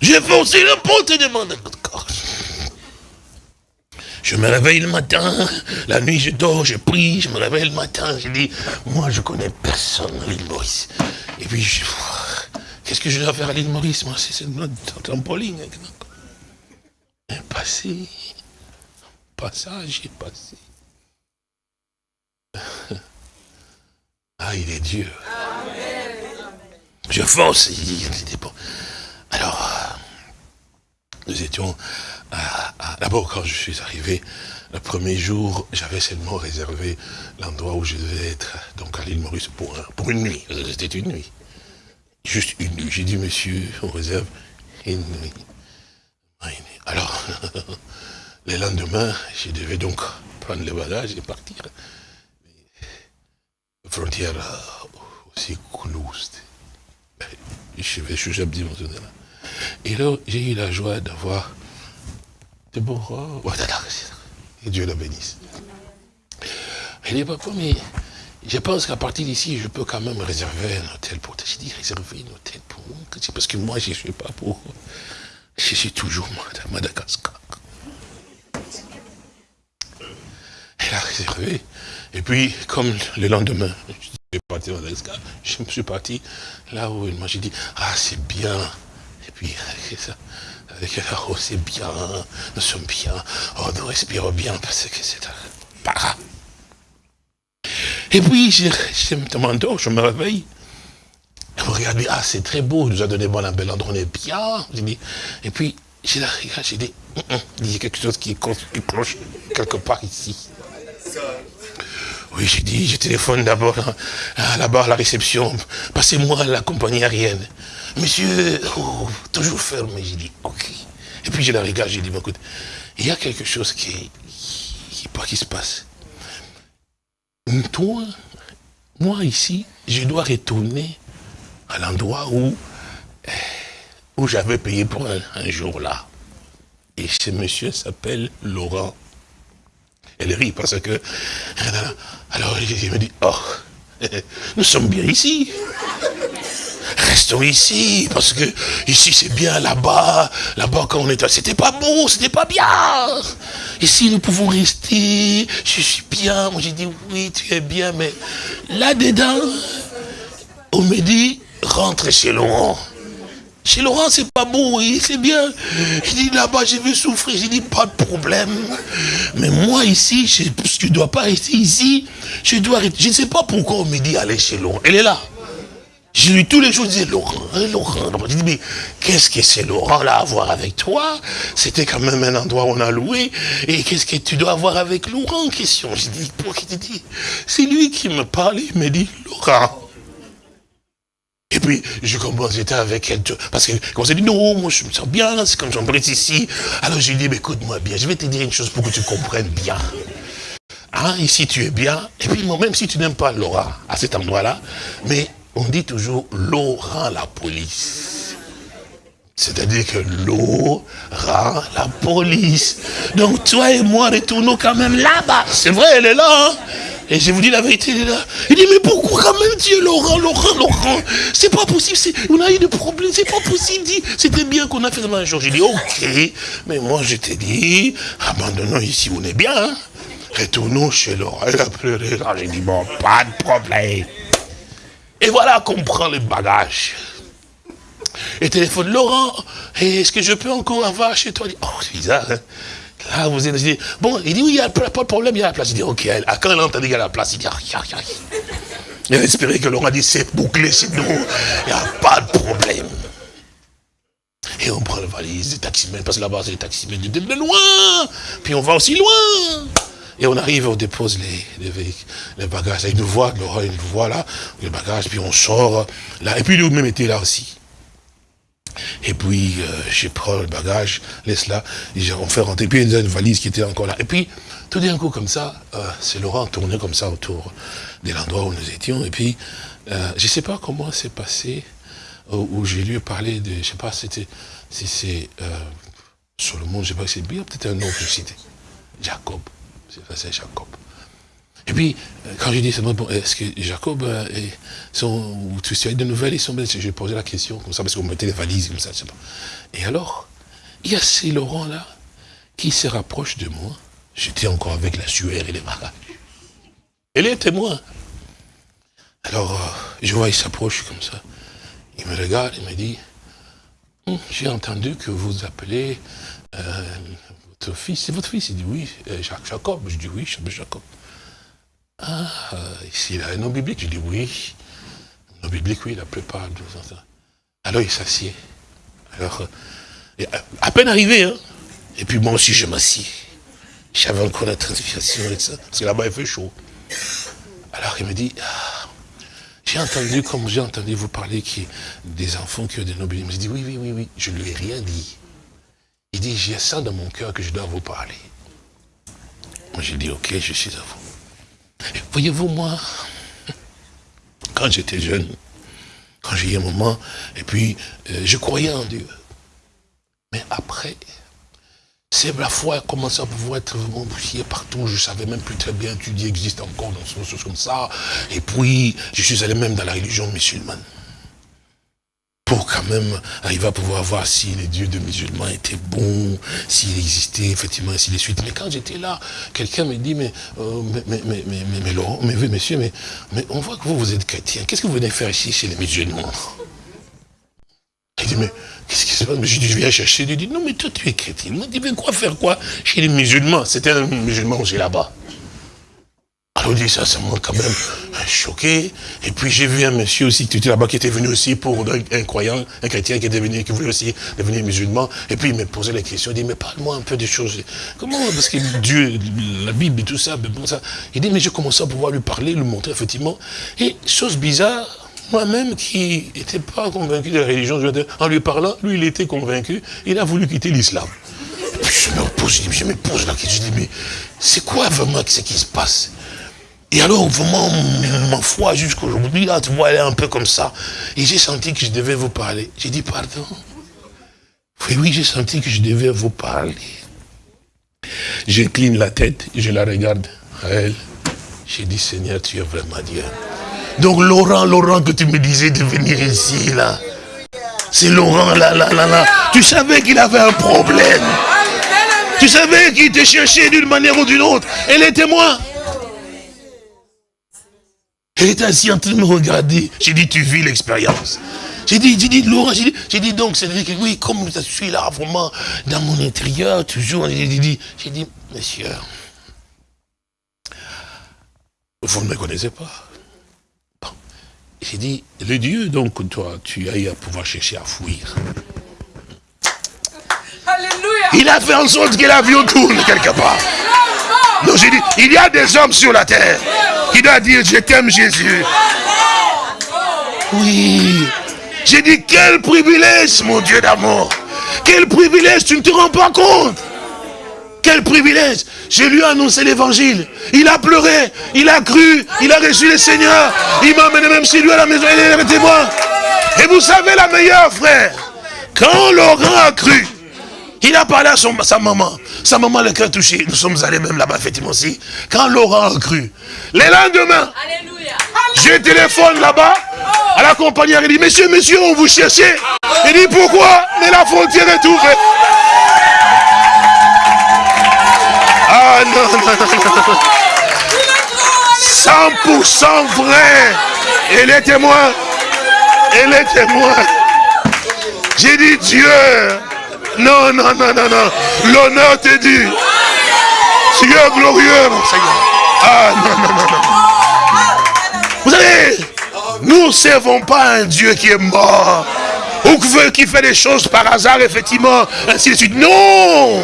J'ai forcé le porte et demande encore. Je me réveille le matin, la nuit je dors, je prie, je me réveille le matin, je dis, moi je connais personne à l'île Maurice. Et puis je qu'est-ce que je dois faire à l'île Maurice Moi c'est une trampoline. Passé, passage est passé. Ah, il est Dieu. Je fonce, il était bon. Alors, euh, nous étions D'abord, quand je suis arrivé, le premier jour, j'avais seulement réservé l'endroit où je devais être, donc à l'île Maurice, pour, pour une nuit. C'était une nuit. Juste une nuit. J'ai dit, monsieur, on réserve une nuit. Alors, le lendemain, je devais donc prendre le bagages et partir. La frontière aussi close. Je vais, je suis là. Et là, j'ai eu la joie d'avoir c'est bon. Oh. Et Dieu la bénisse. Il dit, papa, mais je pense qu'à partir d'ici, je peux quand même réserver un hôtel pour toi. J'ai dit, réserver un hôtel pour moi. Parce que moi, je ne suis pas pour... Je suis toujours Madagascar. Elle a réservé. Et puis, comme le lendemain, je suis parti à Madagascar, je me suis parti là où il m'a dit, ah, c'est bien. Et puis, ça. Oh, c'est bien, nous sommes bien, oh, nous respirons bien, parce que c'est un para. Et puis, je, je me demande, je me réveille, je me regarde, ah, c'est très beau, il nous a donné bon, un bel endroit, on est bien. Et puis, j'ai j'ai dit, hum, hum, il y a quelque chose qui cloche quelque part ici. Oui, j'ai dit, je téléphone d'abord là-bas à la réception, passez-moi à la compagnie aérienne. Monsieur, oh, toujours fermé. J'ai dit, ok. Et puis je la regarde, j'ai dit, écoute, il y a quelque chose qui, qui, qui se passe. Toi, moi ici, je dois retourner à l'endroit où, où j'avais payé pour un jour là. Et ce monsieur s'appelle Laurent. Elle rit parce que... Alors, il me dit, oh, nous sommes bien ici. restons ici, parce que ici c'est bien, là-bas, là-bas quand on était, c'était pas beau, c'était pas bien. Ici nous pouvons rester, je suis bien. Moi j'ai dit, oui, tu es bien, mais là-dedans, on me dit, rentre chez Laurent. Chez Laurent, c'est pas oui, c'est bien. Je dis là-bas, je veux souffrir. J'ai dit, pas de problème. Mais moi, ici, je ne dois pas rester ici. Je dois Je ne sais pas pourquoi on me dit aller chez Laurent. Elle est là. Je lui tous les jours, je disais, Laurent, Laurent. Je dis, mais qu'est-ce que c'est Laurent là à voir avec toi? C'était quand même un endroit où on a loué. Et qu'est-ce que tu dois avoir avec Laurent? Question. Je dis, pourquoi tu dis? C'est lui qui me parle, il me dit, Laurent. Et puis, je commence, j'étais avec elle, parce qu'elle commençait à dire, non, moi je me sens bien, c'est comme j'embrasse ici. Alors je lui dis, écoute-moi bien, je vais te dire une chose pour que tu comprennes bien. Hein, ici tu es bien, et puis moi, même si tu n'aimes pas Laura à cet endroit-là, mais on dit toujours l'eau rend la police. C'est-à-dire que l'eau rend la police. Donc toi et moi retournons quand même là-bas. C'est vrai, elle est là. Hein. Et je vous dis la vérité, il est là. Il dit, mais pourquoi quand même Dieu, Laurent, Laurent, Laurent? C'est pas possible, on a eu des problèmes, c'est pas possible. Dit, c'était bien qu'on a fait ça un jour. J'ai dit, ok, mais moi je t'ai dit, abandonnons ici, on est bien. Hein. Retournons chez Laurent. Elle a pleuré. J'ai dit, bon, pas de problème. Et voilà qu'on prend les bagages. Et téléphone, Laurent, est-ce que je peux encore avoir chez toi? Oh, c'est bizarre, hein ah, vous êtes dit, bon, il dit, oui, il n'y a pas de problème, il y a la place. Il dit, ok, quand elle a entendu qu'il y a la place, il dit, ah, ah, ah. Il a espéré que Laurent a dit, c'est bouclé, c'est nous, il n'y a pas de problème. Et on prend la valise, les taximens, parce que là-bas, c'est les taximens de loin, puis on va aussi loin. Et on arrive, on dépose les, les, les bagages. Il nous voit, Laurent, il nous voit là, les bagages, puis on sort là. Et puis lui-même était là aussi. Et puis, euh, je prends le bagage, laisse là, on fait rentrer. Puis il y a une valise qui était encore là. Et puis, tout d'un coup, comme ça, euh, c'est Laurent tourné comme ça autour de l'endroit où nous étions. Et puis, euh, je ne sais pas comment c'est passé, où, j'ai lu parler de, je ne sais pas c'était, si c'est Solomon, je ne sais pas si c'est bien, peut-être un nom que. Jacob, c'est Jacob. Et puis, euh, quand je dis, bon, est-ce que Jacob, euh, et son, ou des nouvelles, ils sont J'ai posé la question comme ça, parce qu'on mettait les valises comme ça, je sais pas. Et alors, il y a ces Laurent-là qui se rapproche de moi. J'étais encore avec la sueur et les bagages. Elle est témoin. Alors, euh, je vois, il s'approche comme ça. Il me regarde, il me dit, hum, j'ai entendu que vous appelez votre fils. C'est votre fils? Il dit, oui, Jacob. Je dis, oui, je m'appelle Jacob. Ah, ici, il a un nom biblique. Je dis oui. Un nom biblique, oui, la plupart. Alors il s'assied. Alors, euh, à peine arrivé, hein. Et puis moi aussi, je m'assieds. J'avais encore la transpiration et ça, parce que là-bas, il fait chaud. Alors il me dit, ah, j'ai entendu, comme j'ai entendu vous parler, a des enfants qui ont des noms bibliques. Je dis, oui, oui, oui, oui. Je ne lui ai rien dit. Il dit, j'ai ça dans mon cœur que je dois vous parler. Moi, j'ai dit, ok, je suis à vous. Voyez-vous, moi, quand j'étais jeune, quand j'ai eu un moment, et puis euh, je croyais en Dieu. Mais après, c'est la foi a commencé à pouvoir être vraiment partout. Je ne savais même plus très bien que Dieu existe encore dans ce choses comme ça. Et puis, je suis allé même dans la religion musulmane pour quand même arriver à pouvoir voir si les dieux de musulmans étaient bons, s'il existait effectivement, ainsi de suite. Mais quand j'étais là, quelqu'un me dit, mais, euh, mais, mais, mais, mais, mais, Laurent, mais monsieur, mais, mais on voit que vous, vous êtes chrétien. Qu'est-ce que vous venez faire ici chez les musulmans? Il dit, mais qu'est-ce qui se passe? Je dis, je viens chercher. Il dit, non, mais toi, tu es chrétien. Il m'a dit, mais quoi faire quoi chez les musulmans? C'était un musulman j'ai là-bas. Dit ça, ça m'a quand même choqué. Et puis j'ai vu un monsieur aussi qui était là-bas, qui était venu aussi pour un, croyant, un chrétien qui était venu, qui voulait aussi devenir musulman. Et puis il me posait la question, il dit, mais parle-moi un peu des choses. Comment? Parce que Dieu, la Bible et tout ça, mais bon, ça. Il dit, mais j'ai commencé à pouvoir lui parler, lui montrer effectivement. Et chose bizarre, moi-même qui n'étais pas convaincu de la religion, en lui parlant, lui il était convaincu, il a voulu quitter l'islam. Je me pose, je me pose la question, je dis, mais c'est quoi vraiment ce qui se passe? Et alors, vraiment, ma foi jusqu'aujourd'hui, là, tu vois, elle est un peu comme ça. Et j'ai senti que je devais vous parler. J'ai dit, pardon? Oui, oui, j'ai senti que je devais vous parler. J'incline la tête, je la regarde elle. J'ai dit, Seigneur, tu es vraiment Dieu. Donc Laurent, Laurent que tu me disais de venir ici, là. C'est Laurent, là, là, là, là. Tu savais qu'il avait un problème. Tu savais qu'il te cherchait d'une manière ou d'une autre. Elle est témoin. Elle était assise en train de me regarder. J'ai dit, tu vis l'expérience. J'ai dit, j'ai dit, Laurent, j'ai dit, j'ai dit donc, que oui, comme je suis là vraiment dans mon intérieur, toujours, j'ai dit, j'ai dit, monsieur, vous ne me connaissez pas. Bon. J'ai dit, le Dieu, donc, toi, tu as eu à pouvoir chercher à fuir. Alléluia. Il a fait en sorte que l'avion tourne quelque part. Donc j'ai dit, il y a des hommes sur la terre qui doivent dire, je t'aime Jésus. Oui. J'ai dit, quel privilège, mon Dieu d'amour. Quel privilège, tu ne te rends pas compte. Quel privilège. Je lui ai annoncé l'évangile. Il a pleuré, il a cru, il a reçu le Seigneur. Il m'a amené même chez lui à la maison, il est témoin. Et vous savez la meilleure, frère. Quand Laurent a cru, il a parlé à son, sa maman. Sa maman, le cœur touché. Nous sommes allés même là-bas, effectivement aussi. Quand Laurent a cru. Les lendemains, je téléphone là-bas à la compagnie. Il dit, monsieur, monsieur, on vous cherchait. Il dit, pourquoi? Mais la frontière est ouverte. Ah non, non, non, non. 100% vrai. Et les témoins. Et les témoins. J'ai dit, Dieu, non, non, non, non, non. L'honneur dû. Tu es glorieux, mon Seigneur. Ah, non, non, non, non. Vous savez, nous ne servons pas un Dieu qui est mort. Ou qui fait des choses par hasard, effectivement, ainsi de suite. Non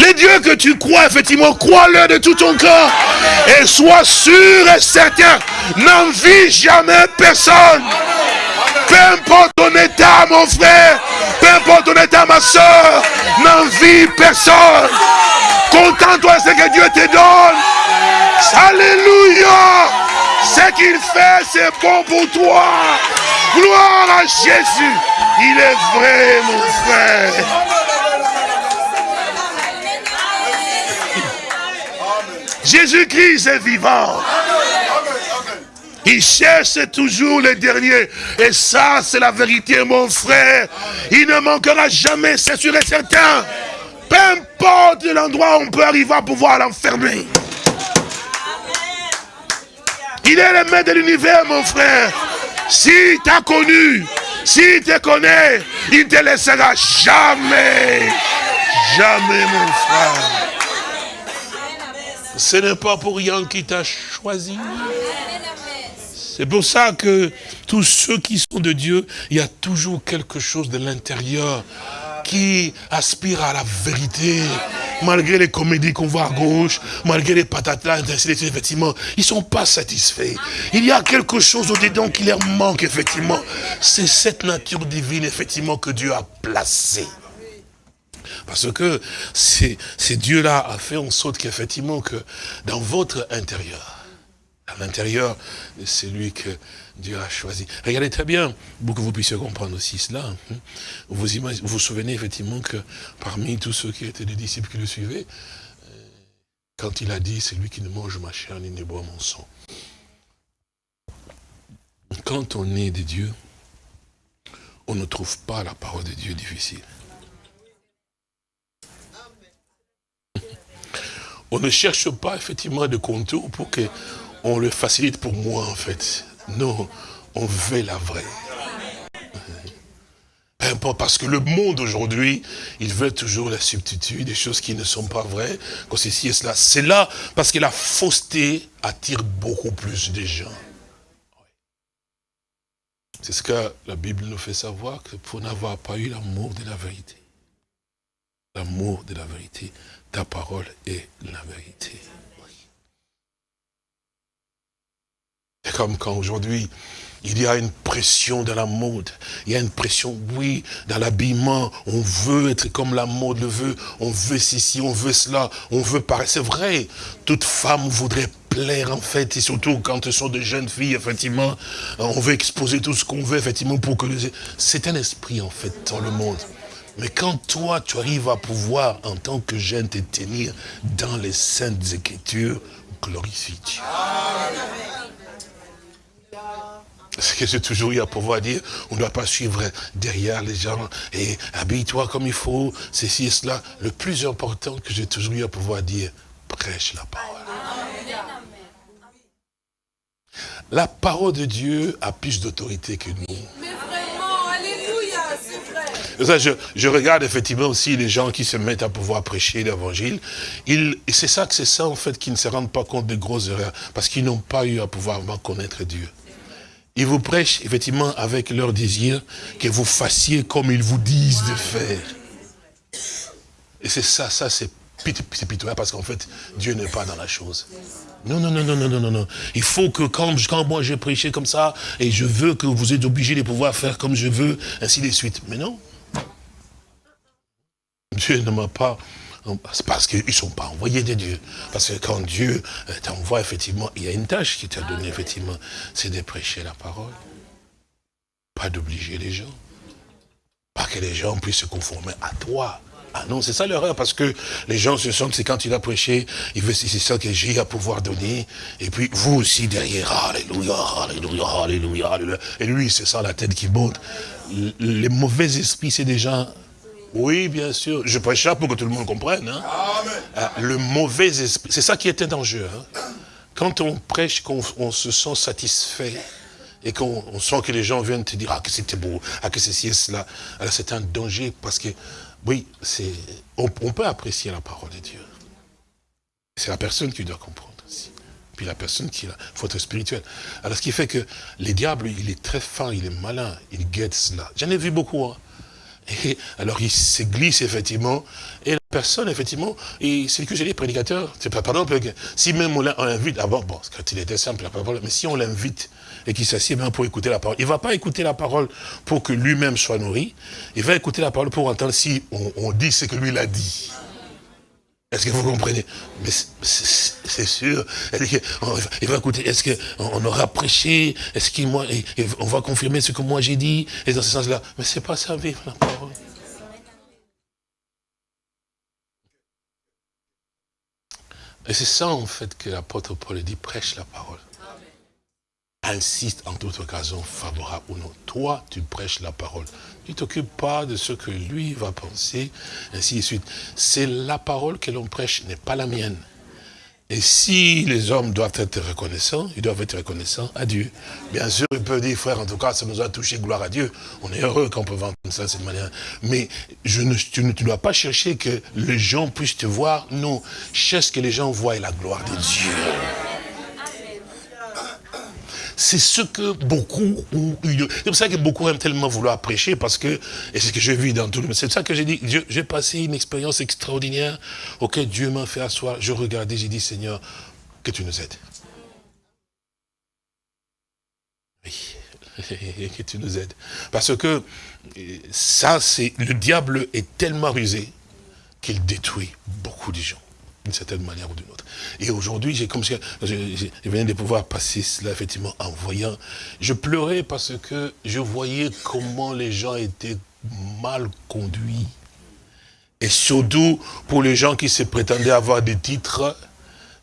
les dieux que tu crois, effectivement, crois-le de tout ton cœur. Et sois sûr et certain, n'envie jamais personne. Peu importe ton état, mon frère, peu importe ton état, ma soeur, n'envie personne. Contente-toi ce que Dieu te donne. Alléluia. Ce qu'il fait, c'est bon pour toi. Gloire à Jésus. Il est vrai, mon frère. Jésus-Christ est vivant. Il cherche toujours le dernier. Et ça, c'est la vérité, mon frère. Il ne manquera jamais, c'est sûr et certain. Peu importe l'endroit où on peut arriver à pouvoir l'enfermer. Il est le maître de l'univers, mon frère. Si t'as connu, si te connaît, il ne te laissera jamais. Jamais, mon frère. Ce n'est pas pour rien qu'il t'a choisi. C'est pour ça que tous ceux qui sont de Dieu, il y a toujours quelque chose de l'intérieur qui aspire à la vérité. Malgré les comédies qu'on voit à gauche, malgré les patatas, effectivement, ils sont pas satisfaits. Il y a quelque chose au-dedans qui leur manque, effectivement. C'est cette nature divine, effectivement, que Dieu a placée. Parce que c'est Dieu-là a fait en sorte qu'effectivement, que dans votre intérieur, à l'intérieur de celui que Dieu a choisi. Regardez très bien, pour que vous puissiez comprendre aussi cela. Hein. Vous vous, vous souvenez effectivement que parmi tous ceux qui étaient des disciples qui le suivaient, euh, quand il a dit, c'est lui qui ne mange ma chair ni ne boit mon sang. Quand on est de Dieu, on ne trouve pas la parole de Dieu difficile. On ne cherche pas effectivement de contours pour que on le facilite pour moi en fait. Non, on veut la vraie. Peu importe, parce que le monde aujourd'hui, il veut toujours la substitut, des choses qui ne sont pas vraies, que ceci et cela. C'est là, parce que la fausseté attire beaucoup plus de gens. C'est ce que la Bible nous fait savoir, que pour n'avoir pas eu l'amour de la vérité, l'amour de la vérité, ta parole est la vérité. C'est comme quand aujourd'hui, il y a une pression dans la mode. Il y a une pression, oui, dans l'habillement. On veut être comme la mode le veut. On veut ceci, on veut cela. On veut paraître. C'est vrai. Toute femme voudrait plaire, en fait. Et surtout quand ce sont de jeunes filles, effectivement. On veut exposer tout ce qu'on veut, effectivement, pour que... C'est un esprit, en fait, dans le monde. Mais quand toi, tu arrives à pouvoir, en tant que jeune, te tenir dans les saintes écritures, glorifie Dieu. ce que j'ai toujours eu à pouvoir dire, on ne doit pas suivre derrière les gens et habille-toi comme il faut, ceci et cela. Le plus important que j'ai toujours eu à pouvoir dire, prêche la parole. La parole de Dieu a plus d'autorité que nous. Mais vraiment, alléluia, c'est vrai. Ça, je, regarde effectivement aussi les gens qui se mettent à pouvoir prêcher l'évangile. C'est ça que c'est ça en fait qui ne se rendent pas compte des grosses erreurs. Parce qu'ils n'ont pas eu à pouvoir connaître Dieu. Ils vous prêchent effectivement avec leur désir que vous fassiez comme ils vous disent de faire. Et c'est ça, ça c'est pit- c'est pitoyable parce qu'en fait, Dieu n'est pas dans la chose. Non, non, non, non, non, non, non, non. Il faut que quand, quand moi j'ai prêché comme ça, et je veux que vous êtes obligés de pouvoir faire comme je veux, ainsi de suite. Mais non. Dieu ne m'a pas... C'est parce qu'ils ne sont pas envoyés de Dieu. Parce que quand Dieu euh, t'envoie, effectivement, il y a une tâche qui t'a donnée, effectivement, c'est de prêcher la parole. Pas d'obliger les gens. Pas que les gens puissent se conformer à toi. Ah non, c'est ça l'erreur, parce que les gens se sentent, c'est quand il a prêché, il veut, c'est ça que j'ai à pouvoir donner. Et puis vous aussi derrière, alléluia, alléluia, alléluia, alléluia. Et lui, c'est ça la tête qui monte. Les mauvais esprits, c'est déjà... Oui, bien sûr, je prêche ça pour que tout le monde comprenne. hein. Ah, Le mauvais esprit, c'est ça qui est un danger. hein. Quand on prêche, qu'on on se sent satisfait, et qu'on on sent que les gens viennent te dire, ah, que c'était beau, ah, que ceci et cela, alors c'est un danger parce que, oui, c'est, on, on peut apprécier la parole de Dieu. C'est la personne qui doit comprendre aussi. Puis la personne qui a, faut être spirituel. Alors ce qui fait que les diables, il est très fin, il est malin, il guette cela. J'en ai vu beaucoup, hein. Et alors il se glisse effectivement, et la personne effectivement, et c'est que j'ai dit prédicateur, c'est pas par que si même on l'invite, d'abord, bon, quand il était simple, la parole, mais si on l'invite et qu'il s'assied bien pour écouter la parole, il va pas écouter la parole pour que lui-même soit nourri, il va écouter la parole pour entendre si on, on dit ce que lui l'a dit. Est-ce que vous comprenez? Mais c'est- sûr. Va écouter, est-ce qu'on aura prêché? Est-ce qu'on va confirmer ce que moi j'ai dit? Et dans ce sens-là. Mais c'est pas ça, vivre la parole. Et c'est ça, en fait, que l'apôtre Paul dit, prêche la parole. Insiste en toute occasion, favorable ou non. Toi, tu prêches la parole. Tu t'occupes pas de ce que lui va penser, ainsi de suite. C'est la parole que l'on prêche, n'est pas la mienne. Et si les hommes doivent être reconnaissants, ils doivent être reconnaissants à Dieu. Bien sûr, ils peuvent dire, frère, en tout cas, ça nous a touché, gloire à Dieu. On est heureux quand on peut vendre ça, de cette manière. Mais ne, tu ne dois pas chercher que les gens puissent te voir. Non, cherche que les gens voient la gloire de Dieu. C'est ce que beaucoup ont eu. C'est pour ça que beaucoup aiment tellement vouloir prêcher parce que, et c'est ce que je vis dans tout le monde. C'est pour ça que j'ai dit, j'ai passé une expérience extraordinaire auquel Dieu m'a fait asseoir. Je regardais, j'ai dit, Seigneur, que tu nous aides. Oui, que tu nous aides. Parce que ça, c'est, le diable est tellement rusé qu'il détruit beaucoup de gens d'une certaine manière ou d'une autre. Et aujourd'hui, j'ai comme je, venais de pouvoir passer cela effectivement en voyant. Je pleurais parce que je voyais comment les gens étaient mal conduits. Et surtout pour les gens qui se prétendaient avoir des titres,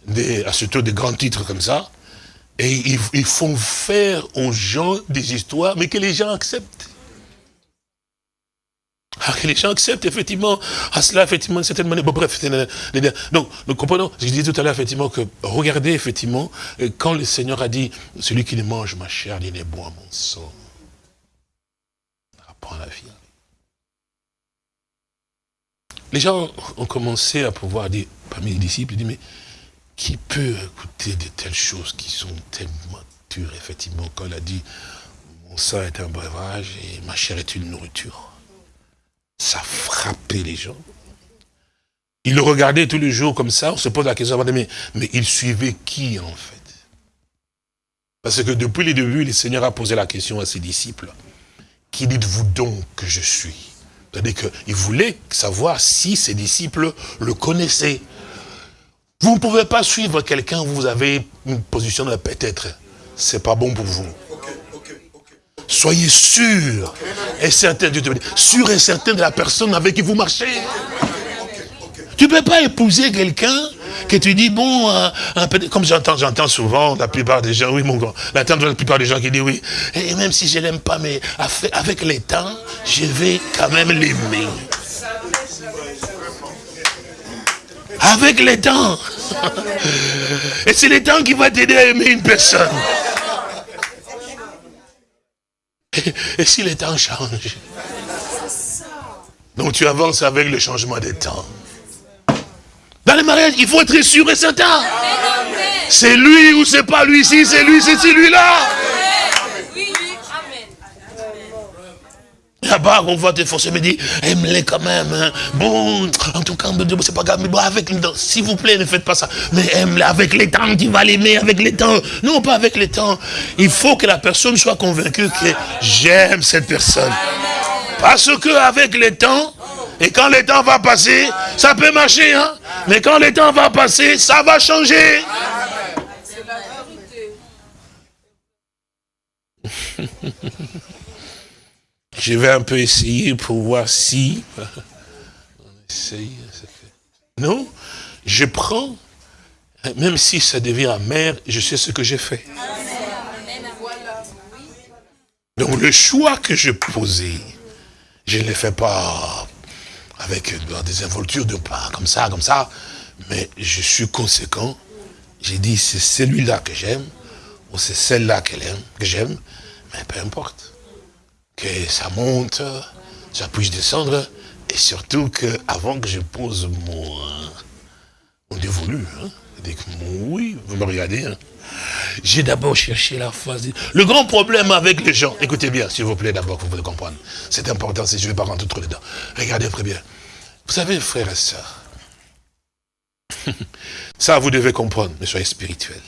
des, surtout des grands titres comme ça. Et ils font faire aux gens des histoires, mais que les gens acceptent. Que les gens acceptent effectivement à cela, effectivement, d'une certaine manière. Bon, bref, donc, nous comprenons, je disais tout à l'heure, effectivement, que regardez, effectivement, euh, quand le Seigneur a dit, celui qui ne mange ma chair, il ne boit mon sang. Apprends la vie. Les gens ont commencé à pouvoir dire, parmi les disciples, ils disent, mais qui peut écouter de telles choses qui sont tellement dures, effectivement, quand il a dit, mon sang est un breuvage et ma chair est une nourriture? Ça frappait les gens. Ils le regardaient tous les jours comme ça, on se pose la question, mais, mais ils suivaient qui en fait? Parce que depuis le début, le Seigneur a posé la question à ses disciples. Qui dites-vous donc que je suis? C'est-à-dire qu'il voulait savoir si ses disciples le connaissaient. Vous ne pouvez pas suivre quelqu'un, vous avez une position de peut-être. C'est pas bon pour vous. Soyez sûr et certain, te sûr et certain de la personne avec qui vous marchez. Tu ne peux pas épouser quelqu'un que tu dis, bon, euh, comme j'entends j'entends souvent la plupart des gens, oui mon grand, la plupart des gens qui disent oui, et même si je l'aime pas, mais avec les temps, je vais quand même l'aimer. Avec les temps. Et c'est le temps qui va t'aider à aimer une personne. Et, si les temps changent Donc tu avances avec le changement des temps. Dans les mariages, il faut être sûr et certain. C'est lui ou c'est pas lui. Si c'est lui, c'est celui-là. Là-bas, on va te forcer, me dire, aime-les quand même. Hein. Bon, en tout cas, c'est pas grave, mais bon, avec les temps, s'il vous plaît, ne faites pas ça. Mais aime-les avec les temps, tu vas l'aimer avec les temps. Non, pas avec les temps. Il faut que la personne soit convaincue que j'aime cette personne. Parce que avec les temps, et quand le temps va passer, ça peut marcher, hein. Mais quand le temps va passer, ça va changer. Je vais un peu essayer pour voir si... Non, je prends, même si ça devient amer, je sais ce que j'ai fait. Donc le choix que je posais, je ne le fais pas avec des involtures de pas comme ça, comme ça, mais je suis conséquent. J'ai dit, c'est celui-là que j'aime, ou c'est celle-là que j'aime, mais peu importe que ça monte, ça puisse descendre, et surtout que avant que je pose mon, mon dévolu, hein, oui, vous me regardez, hein, j'ai d'abord cherché la phase. Le grand problème avec les gens, écoutez bien, s'il vous plaît, d'abord, vous pouvez comprendre. C'est important, si je ne vais pas rentrer trop dedans. Regardez très bien. Vous savez, frères et sœurs, ça, vous devez comprendre, mais soyez spirituels.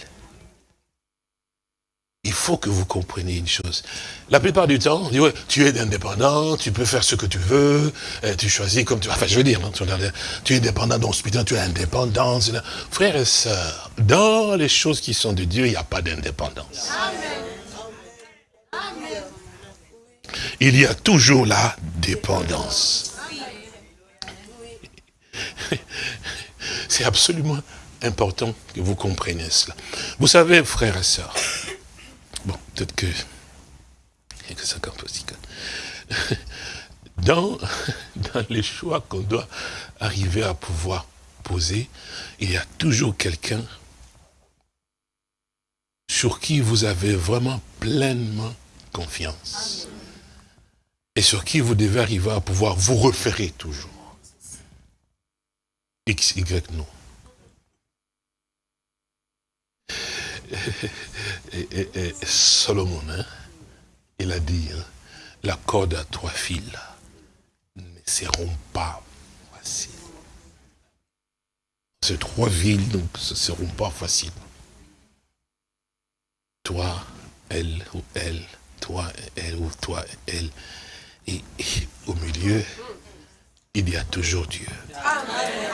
Il faut que vous compreniez une chose. La plupart du temps, tu es indépendant, tu peux faire ce que tu veux, tu choisis comme tu veux. Enfin, je veux dire, hein, tu es indépendant dans ce tu es indépendant. Frères et sœurs, dans les choses qui sont de Dieu, il n'y a pas d'indépendance. Il y a toujours la dépendance. C'est absolument important que vous compreniez cela. Vous savez, frères et sœurs, peut-être que... Il que ça aussi. Dans, dans les choix qu'on doit arriver à pouvoir poser, il y a toujours quelqu'un sur qui vous avez vraiment pleinement confiance. Et sur qui vous devez arriver à pouvoir vous référer toujours. X, Y, non. et, Solomon, hein, il a dit, hein, la corde à trois fils ne seront pas faciles. Ces trois villes, donc, ne seront pas faciles. Toi, elle ou elle, toi, elle ou toi, elle. Et, au milieu, il y a toujours Dieu. Amen.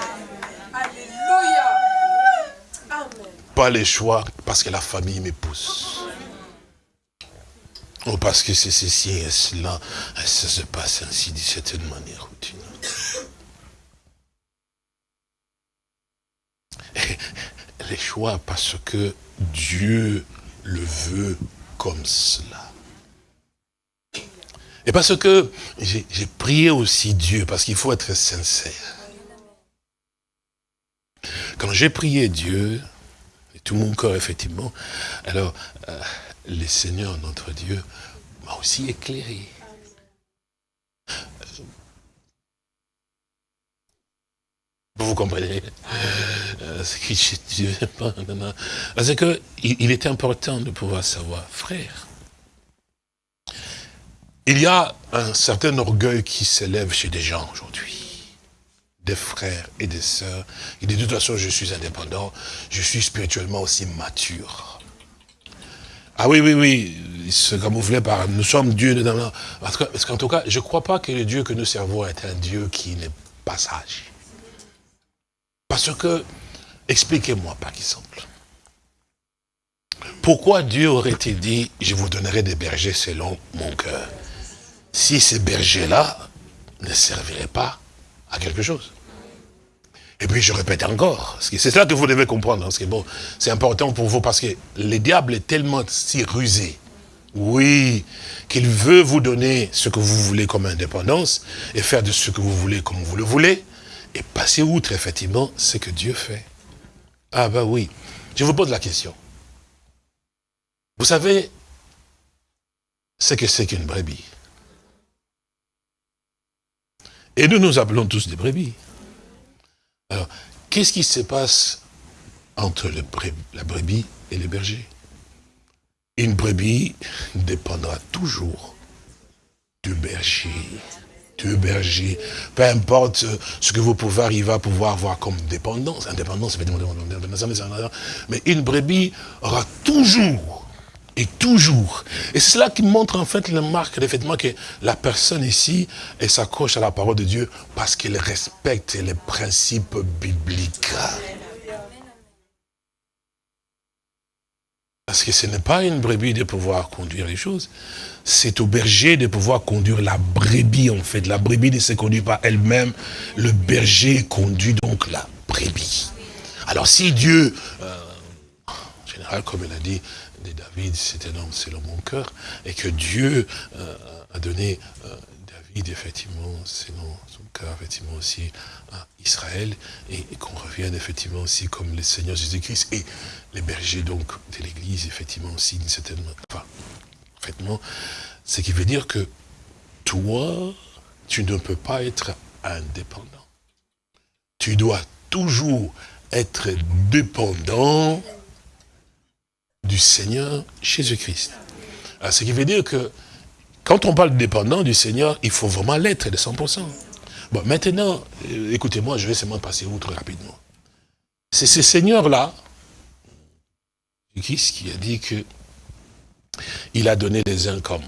Alléluia. Amen pas les choix parce que la famille me pousse. Ou parce que c'est ceci et cela, ça se passe ainsi d'une certaine manière ou d'une autre. les choix parce que Dieu le veut comme cela. Et parce que j'ai prié aussi Dieu, parce qu'il faut être sincère. Quand j'ai prié Dieu, tout mon corps, effectivement. Alors, euh, le Seigneur, notre Dieu, m'a aussi éclairé. Vous, vous comprenez? Euh, Parce que il est important de pouvoir savoir, frère, il y a un certain orgueil qui s'élève chez des gens aujourd'hui des frères et des sœurs. Il dit, de toute façon, je suis indépendant, je suis spirituellement aussi mature. Ah oui, oui, oui, il se camouflait par, nous sommes Dieu. Parce qu'en tout cas, je ne crois pas que le Dieu que nous servons est un Dieu qui n'est pas sage. Parce que, expliquez-moi par exemple, pourquoi Dieu aurait-il dit, je vous donnerai des bergers selon mon cœur, si ces bergers-là ne serviraient pas à quelque chose Et puis je répète encore, c'est cela que vous devez comprendre, hein, bon, c'est important pour vous, parce que le diable est tellement si rusé, oui, qu'il veut vous donner ce que vous voulez comme indépendance, et faire de ce que vous voulez comme vous le voulez, et passer outre, effectivement, ce que Dieu fait. Ah ben oui, je vous pose la question. Vous savez ce que c'est qu'une brebis? Et nous nous appelons tous des brebis. Alors, qu'est-ce qui se passe entre la brebis et le berger? Une brebis dépendra toujours du berger. Du berger. Peu importe ce que vous pouvez arriver à pouvoir avoir comme dépendance. Indépendance, mais une brebis aura toujours et toujours. Et c'est cela qui montre en fait la marque, effectivement, que la personne ici, elle s'accroche à la parole de Dieu parce qu'elle respecte les principes bibliques. Parce que ce n'est pas une brebis de pouvoir conduire les choses, c'est au berger de pouvoir conduire la brebis en fait. La brebis ne se conduit pas elle-même, le berger conduit donc la brebis. Alors si Dieu, euh, en général comme il a dit, David, c'est un homme selon mon cœur, et que Dieu euh, a donné euh, David, effectivement, selon son cœur, effectivement, aussi à Israël, et, qu'on revienne, effectivement, aussi comme le Seigneur Jésus-Christ, et les bergers, donc, de l'Église, effectivement, aussi, d'une certaine... Enfin, effectivement, ce qui veut dire que toi, tu ne peux pas être indépendant. Tu dois toujours être dépendant du Seigneur Jésus-Christ. Ce qui veut dire que quand on parle dépendant du Seigneur, il faut vraiment l'être de 100%. Bon, maintenant, euh, écoutez-moi, je vais seulement passer outre rapidement. C'est ce Seigneur-là, Christ, qui a dit que il a donné les uns comme.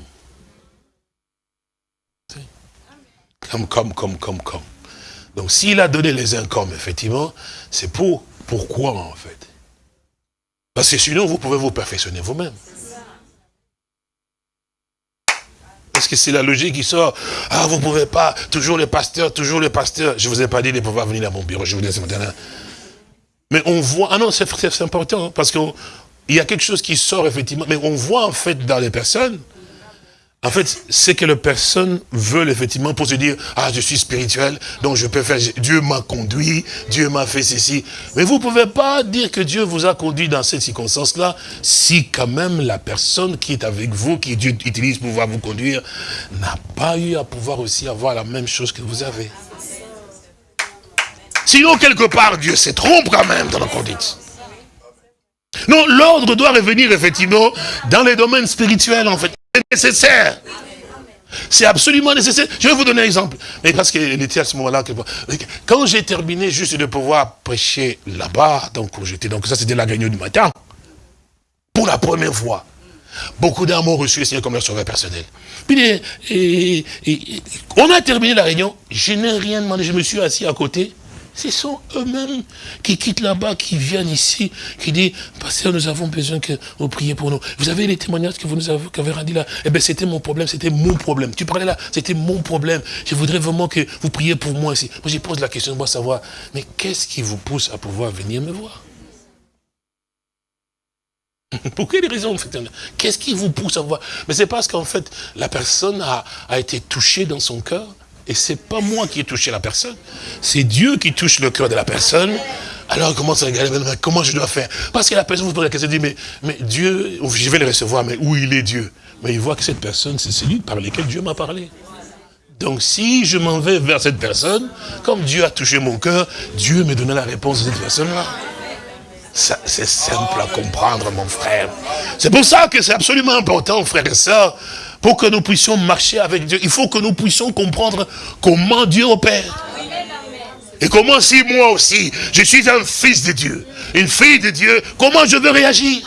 Comme, comme, comme, comme, comme. Donc s'il a donné les uns effectivement, c'est pour, pourquoi en fait? Parce que sinon, vous pouvez vous perfectionner vous-même. Parce que c'est la logique qui sort. Ah, vous ne pouvez pas, toujours le pasteur, toujours le pasteur. Je ne vous ai pas dit de pouvoir venir à mon bureau, je vous dis ce matin. Mais on voit, ah non, c'est important, hein, parce qu'il y a quelque chose qui sort effectivement, mais on voit en fait dans les personnes, en fait, c'est que les personnes veulent effectivement pour se dire, ah, je suis spirituel, donc je peux faire, Dieu m'a conduit, Dieu m'a fait ceci. Mais vous ne pouvez pas dire que Dieu vous a conduit dans cette circonstance-là, si quand même la personne qui est avec vous, qui Dieu utilise pour pouvoir vous conduire, n'a pas eu à pouvoir aussi avoir la même chose que vous avez. Sinon, quelque part, Dieu se trompe quand même dans la conduite. Non, l'ordre doit revenir effectivement dans les domaines spirituels, en fait nécessaire. C'est absolument nécessaire. Je vais vous donner un exemple. Mais parce qu'il était à ce moment-là. Quand j'ai terminé juste de pouvoir prêcher là-bas, donc j'étais, donc ça c'était la réunion du matin, pour la première fois, beaucoup d'âmes ont reçu le Seigneur comme leur sauveur personnel. Puis, on a terminé la réunion, je n'ai rien demandé, je me suis assis à côté, ce sont eux-mêmes qui quittent là-bas, qui viennent ici, qui disent, Pasteur, nous avons besoin que vous priez pour nous. Vous avez les témoignages que vous nous avez, qu'avez rendu là? Eh bien, c'était mon problème, c'était mon problème. Tu parlais là, c'était mon problème. Je voudrais vraiment que vous priez pour moi ici. Moi, je pose la question, moi, savoir, mais qu'est-ce qui vous pousse à pouvoir venir me voir? Pour quelle raison en fait? Qu'est-ce qui vous pousse à voir? Mais c'est parce qu'en fait, la personne a, a été touchée dans son cœur, et c'est pas moi qui ai touché la personne. C'est Dieu qui touche le cœur de la personne. Alors, comment ça comment je dois faire? Parce que la personne vous pose la question, dit, mais, mais Dieu, je vais le recevoir, mais où il est Dieu? Mais il voit que cette personne, c'est celui par lequel Dieu m'a parlé. Donc, si je m'en vais vers cette personne, comme Dieu a touché mon cœur, Dieu me donnera la réponse de cette personne-là. C'est simple à comprendre, mon frère. C'est pour ça que c'est absolument important, frères et sœurs, pour que nous puissions marcher avec Dieu, il faut que nous puissions comprendre comment Dieu opère. Et comment si moi aussi, je suis un fils de Dieu, une fille de Dieu, comment je veux réagir?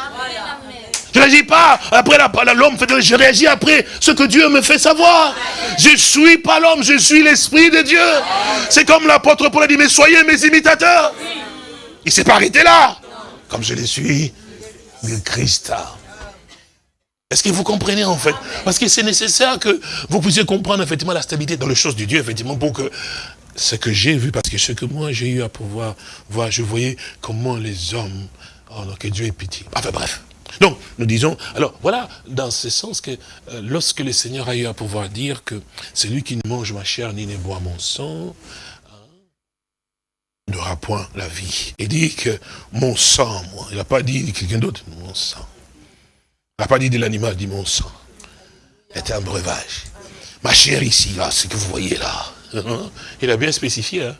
Je ne réagis pas après l'homme, je réagis après ce que Dieu me fait savoir. Je ne suis pas l'homme, je suis l'Esprit de Dieu. C'est comme l'apôtre Paul a dit, mais soyez mes imitateurs. Il ne s'est pas arrêté là, comme je le suis du Christ. Est-ce que vous comprenez en fait? Parce que c'est nécessaire que vous puissiez comprendre effectivement la stabilité dans les choses de Dieu, effectivement, pour que ce que j'ai vu, parce que ce que moi j'ai eu à pouvoir voir, je voyais comment les hommes, oh non, que Dieu ait pitié. Enfin bref. Donc, nous disons, alors voilà, dans ce sens que euh, lorsque le Seigneur a eu à pouvoir dire que celui qui ne mange ma chair ni ne boit mon sang, n'aura point la vie. Il dit que mon sang, moi, il n'a pas dit quelqu'un d'autre, mon sang. Il n'a pas dit de l'animal, dit mon sang. C'est un breuvage. Ma chair ici, là, ce que vous voyez là, il a bien spécifié, hein,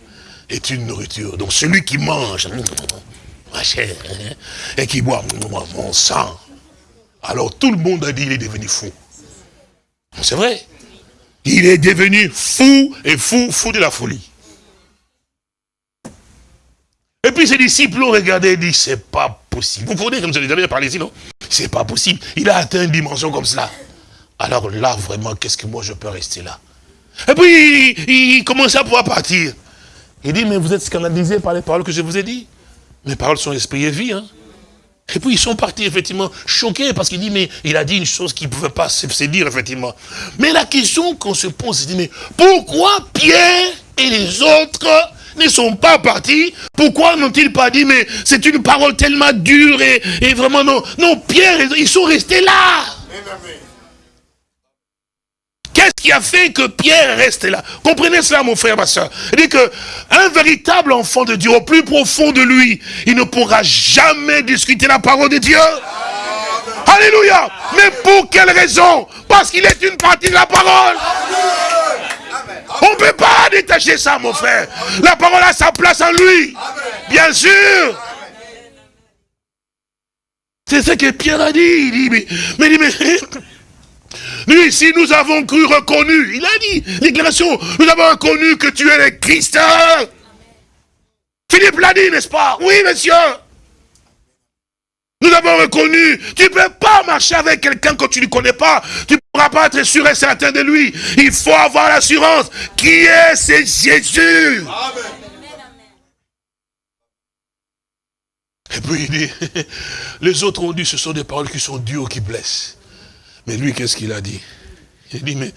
est une nourriture. Donc celui qui mange, ma chair, hein, et qui boit mon sang, alors tout le monde a dit il est devenu fou. C'est vrai. Il est devenu fou, et fou, fou de la folie. Et puis ses disciples ont regardé et dit, c'est pas possible. Vous comprenez comme je l'ai déjà parlé ici, non C'est pas possible. Il a atteint une dimension comme cela. Alors là, vraiment, qu'est-ce que moi je peux rester là? Et puis, il, il commence à pouvoir partir. Il dit, mais vous êtes scandalisé par les paroles que je vous ai dit mes paroles sont esprit et vie. Hein. Et puis ils sont partis effectivement choqués parce qu'il dit, mais il a dit une chose qu'il ne pouvait pas se dire effectivement. Mais la question qu'on se pose, c'est mais pourquoi Pierre et les autres ne sont pas partis Pourquoi n'ont-ils pas dit, mais c'est une parole tellement dure et, vraiment non. Non, Pierre, ils sont restés là. Qu'est-ce qui a fait que Pierre reste là? Comprenez cela, mon frère, ma soeur. Il dit que un véritable enfant de Dieu, au plus profond de lui, il ne pourra jamais discuter la parole de Dieu. Alléluia. Mais pour quelle raison? Parce qu'il est une partie de la parole. On ne peut pas détacher ça, mon frère. La parole a sa place en lui. Bien sûr. C'est ce que Pierre a dit. Il dit, mais, mais, mais nous avons cru, reconnu. Il a dit, déclaration, nous avons reconnu que tu es le Christ. Philippe l'a dit, n'est-ce pas? Oui, monsieur. Nous avons reconnu, tu ne peux pas marcher avec quelqu'un que tu ne connais pas. Pas être sûr et certain de lui. Il faut avoir l'assurance. Qui est ce Jésus Amen. Et puis il dit, les autres ont dit, ce sont des paroles qui sont dures, qui blessent. Mais lui, qu'est-ce qu'il a dit? Il dit, mais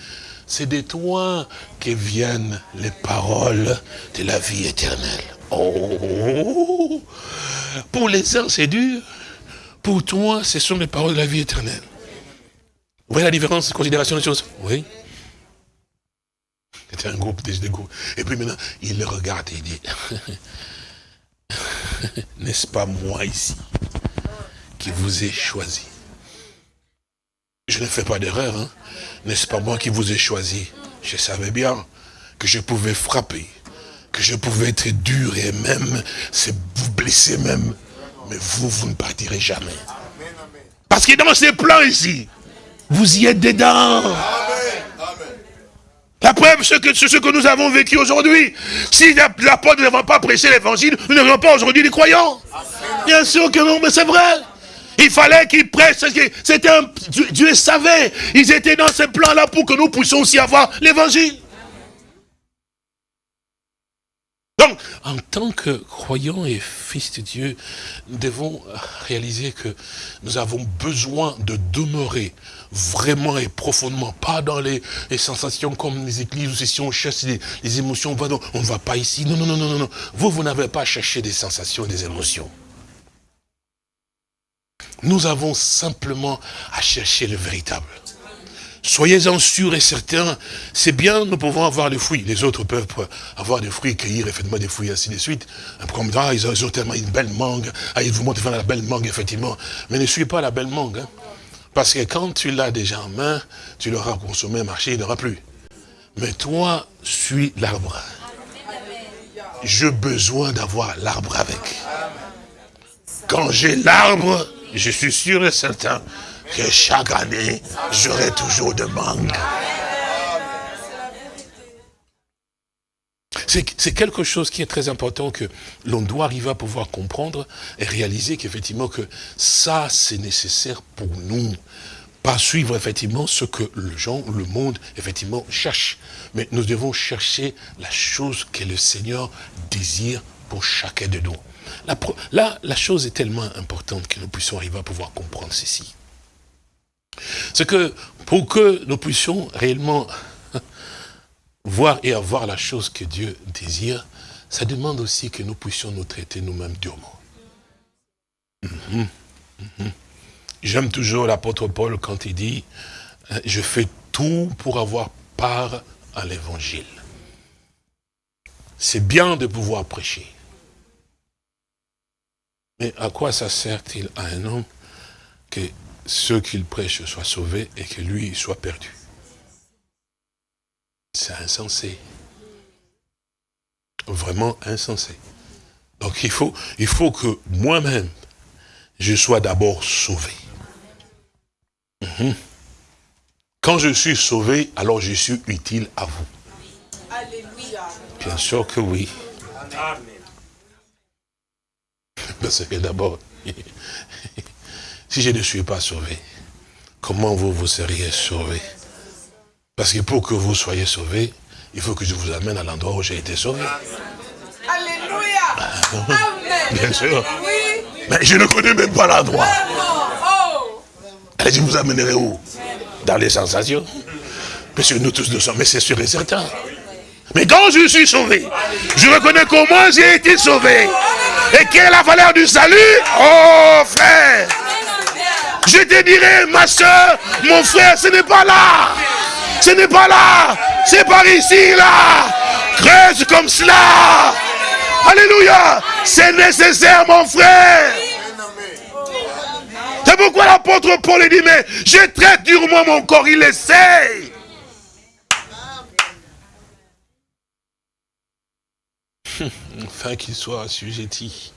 c'est de toi que viennent les paroles de la vie éternelle. Oh Pour les uns, c'est dur. Pour toi, ce sont les paroles de la vie éternelle. Vous voyez la différence considération des choses? Oui. C'était un groupe, des, groupes. Et puis maintenant, il le regarde et il dit, n'est-ce pas moi ici qui vous ai choisi? Je ne fais pas d'erreur, hein. N'est-ce pas moi qui vous ai choisi? Je savais bien que je pouvais frapper, que je pouvais être dur et même vous blesser même. Mais vous, vous ne partirez jamais. Parce que dans ces plans ici, vous y êtes dedans. La preuve, c'est que, ce que nous avons vécu aujourd'hui. Si l'apôtre n'avait pas prêché l'évangile, nous n'aurions pas aujourd'hui des croyants. Bien sûr que non, mais c'est vrai. Il fallait qu'ils prêchent. C'était un, Dieu savait. Ils étaient dans ce plan-là pour que nous puissions aussi avoir l'évangile. En tant que croyants et fils de Dieu, nous devons réaliser que nous avons besoin de demeurer vraiment et profondément, pas dans les, sensations comme les églises, ou si on cherche les, émotions, on ne va pas ici. Non, non, non, non, non. Vous, vous n'avez pas cherché des sensations, des émotions. Nous avons simplement à chercher le véritable. Soyez-en sûrs et certains, c'est bien, nous pouvons avoir des fruits. Les autres peuvent avoir des fruits, cueillir effectivement des fruits, ainsi de suite. Comme ça, ils ont, tellement une belle mangue. Ah, ils vous montrent la belle mangue, effectivement. Mais ne suis pas la belle mangue. Hein. Parce que quand tu l'as déjà en main, tu l'auras consommé, marché, il n'aura plus. Mais toi, suis l'arbre. J'ai besoin d'avoir l'arbre avec. Quand j'ai l'arbre, je suis sûr et certain que chaque année, j'aurai toujours de manque. C'est quelque chose qui est très important que l'on doit arriver à pouvoir comprendre et réaliser qu'effectivement que ça c'est nécessaire pour nous. Pas suivre effectivement ce que le gens, le monde effectivement cherche. Mais nous devons chercher la chose que le Seigneur désire pour chacun de nous. Là, la chose est tellement importante que nous puissions arriver à pouvoir comprendre ceci. C'est que pour que nous puissions réellement voir et avoir la chose que Dieu désire, ça demande aussi que nous puissions nous traiter nous-mêmes durement. Mhm, mhm. J'aime toujours l'apôtre Paul quand il dit, euh, je fais tout pour avoir part à l'évangile. C'est bien de pouvoir prêcher. Mais à quoi ça sert-il à un homme que ceux qu'il prêche soient sauvés et que lui soit perdu C'est insensé. Vraiment insensé. Donc il faut, il faut que moi-même, je sois d'abord sauvé. Mhm. Quand je suis sauvé, alors je suis utile à vous. Alléluia. Bien sûr que oui. Parce que d'abord, si je ne suis pas sauvé, comment vous, vous seriez sauvé? Parce que pour que vous soyez sauvé, il faut que je vous amène à l'endroit où j'ai été sauvé. Alléluia. Amen. Bien sûr. Mais je ne connais même pas l'endroit. Oh. Allez, je vous amènerai où? Dans les sensations. Parce que nous tous nous sommes, mais c'est sûr et certain. Mais quand je suis sauvé, je reconnais comment j'ai été sauvé. Et quelle est la valeur du salut? Oh frère Je te dirai, ma soeur, mon frère, ce n'est pas là. Ce n'est pas là. C'est par ici, là. Creuse comme cela. Alléluia. C'est nécessaire, mon frère. C'est pourquoi l'apôtre Paul dit, mais je traite durement mon corps, il essaye. Enfin qu'il soit assujetti,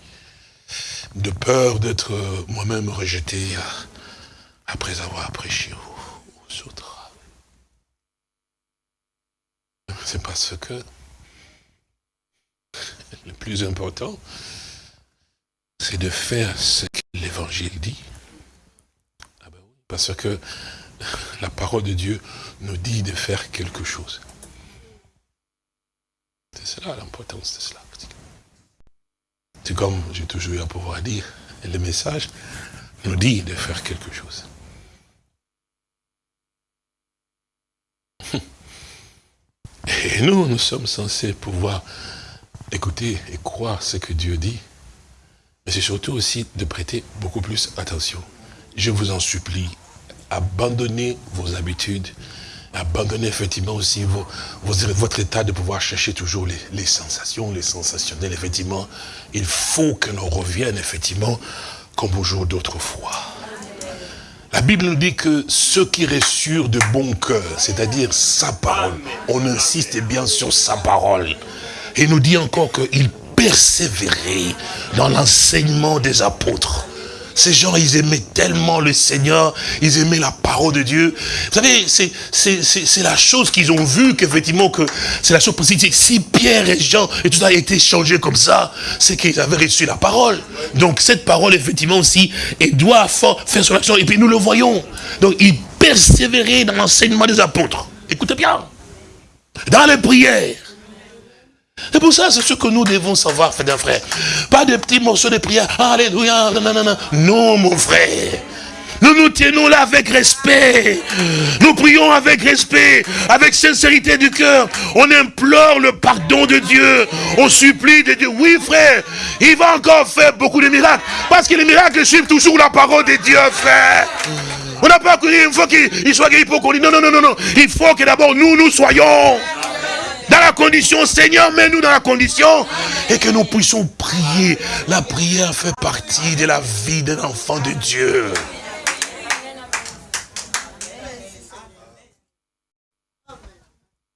de peur d'être moi-même rejeté après avoir prêché aux autres. C'est parce que le plus important, c'est de faire ce que l'évangile dit. Ah ben parce que la parole de Dieu nous dit de faire quelque chose. C'est cela l'importance de cela. C'est comme j'ai toujours eu à pouvoir dire, le message nous dit de faire quelque chose. Et nous, nous sommes censés pouvoir écouter et croire ce que Dieu dit, mais c'est surtout aussi de prêter beaucoup plus attention. Je vous en supplie, abandonnez vos habitudes, abandonnez effectivement aussi vos, votre état de pouvoir chercher toujours les, les, sensations, les sensationnels. Effectivement, il faut que l'on revienne effectivement comme au jour d'autrefois. La Bible nous dit que ceux qui ressurent de bon cœur, c'est-à-dire sa parole, on insiste bien sur sa parole. Et nous dit encore qu'il persévérait dans l'enseignement des apôtres. Ces gens, ils aimaient tellement le Seigneur, ils aimaient la parole de Dieu. Vous savez, c'est la chose qu'ils ont vue, qu'effectivement, que c'est la chose positive. Si Pierre et Jean et tout ça a été changé comme ça, c'est qu'ils avaient reçu la parole. Donc cette parole, effectivement aussi, elle doit faire son action. Et puis nous le voyons. Donc ils persévéraient dans l'enseignement des apôtres. Écoutez bien. Dans les prières c'est pour ça, c'est ce que nous devons savoir, frère frère. Pas de petits morceaux de prière. Alléluia. Non, mon frère. Nous nous tenons là avec respect. Nous prions avec respect, avec sincérité du cœur. On implore le pardon de Dieu. On supplie de Dieu. Oui, frère, il va encore faire beaucoup de miracles. Parce que les miracles suivent toujours la parole de Dieu, frère. On n'a pas qu'il faut qu'il soit guéri pour qu'on dise non, non, non, non, non. Il faut que d'abord nous, nous soyons dans la condition, Seigneur, mets-nous dans la condition et que nous puissions prier. La prière fait partie de la vie d'un enfant de Dieu.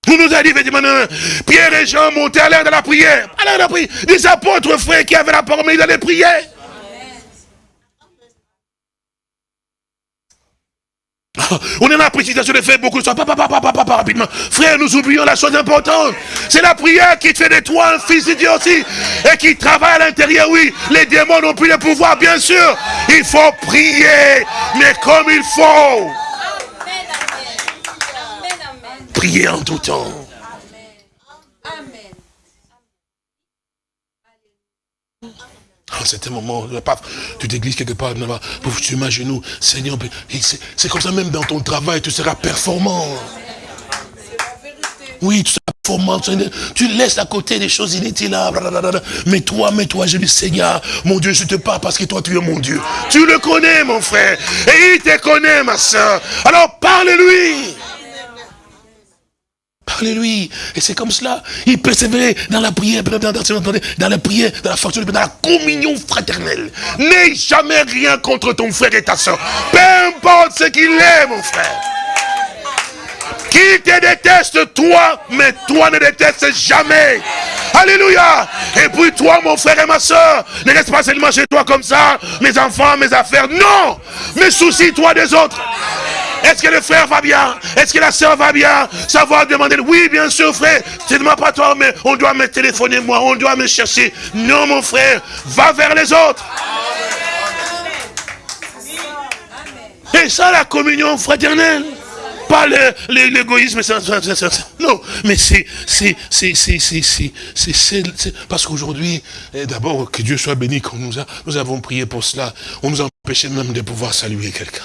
Vous nous a dit, effectivement, Pierre et Jean montaient à l'air de la prière. À l'air de la prière. Les apôtres, frères, qui avaient la parole, mais ils allaient prier. On est dans la précipitation de faire beaucoup de choses. Papa, papa, papa, papa, rapidement. Frère, nous oublions la chose importante. C'est la prière qui fait de toi un fils de Dieu aussi. Et qui travaille à l'intérieur, oui. Les démons n'ont plus le pouvoir, bien sûr. Il faut prier, mais comme il faut. Prier en tout temps. En certain moment, tu t'églises quelque part, pour tu mets genoux, Seigneur, c'est comme ça même dans ton travail, tu seras performant. Oui, tu seras formation. Tu laisses à côté des choses inutiles. Mais toi, mais toi, je dis, Seigneur, mon Dieu, je te parle parce que toi, tu es mon Dieu. Tu le connais, mon frère. Et il te connaît, ma soeur. Alors, parle-lui. Parlez-lui. Et c'est comme cela. Il persévérait dans la prière, dans la prière, dans la communion fraternelle. N'aie jamais rien contre ton frère et ta soeur. Peu importe ce qu'il est, mon frère. Qui te déteste, toi, mais toi ne détestes jamais. Alléluia. Et puis toi, mon frère et ma soeur, ne reste pas seulement chez toi comme ça, mes enfants, mes affaires. Non. Mais soucie-toi des autres. Est-ce que le frère va bien? Est-ce que la soeur va bien? Savoir demander, oui, bien sûr, frère, c'est de pas toi, mais on doit me téléphoner, moi, on doit me chercher. Non, mon frère, va vers les autres. Et ça, la communion fraternelle. Pas l'égoïsme, non, mais c'est, c'est, c'est, c'est, c'est, parce qu'aujourd'hui, eh, d'abord, que Dieu soit béni, quand nous, nous avons prié pour cela, on nous empêchait même de pouvoir saluer quelqu'un.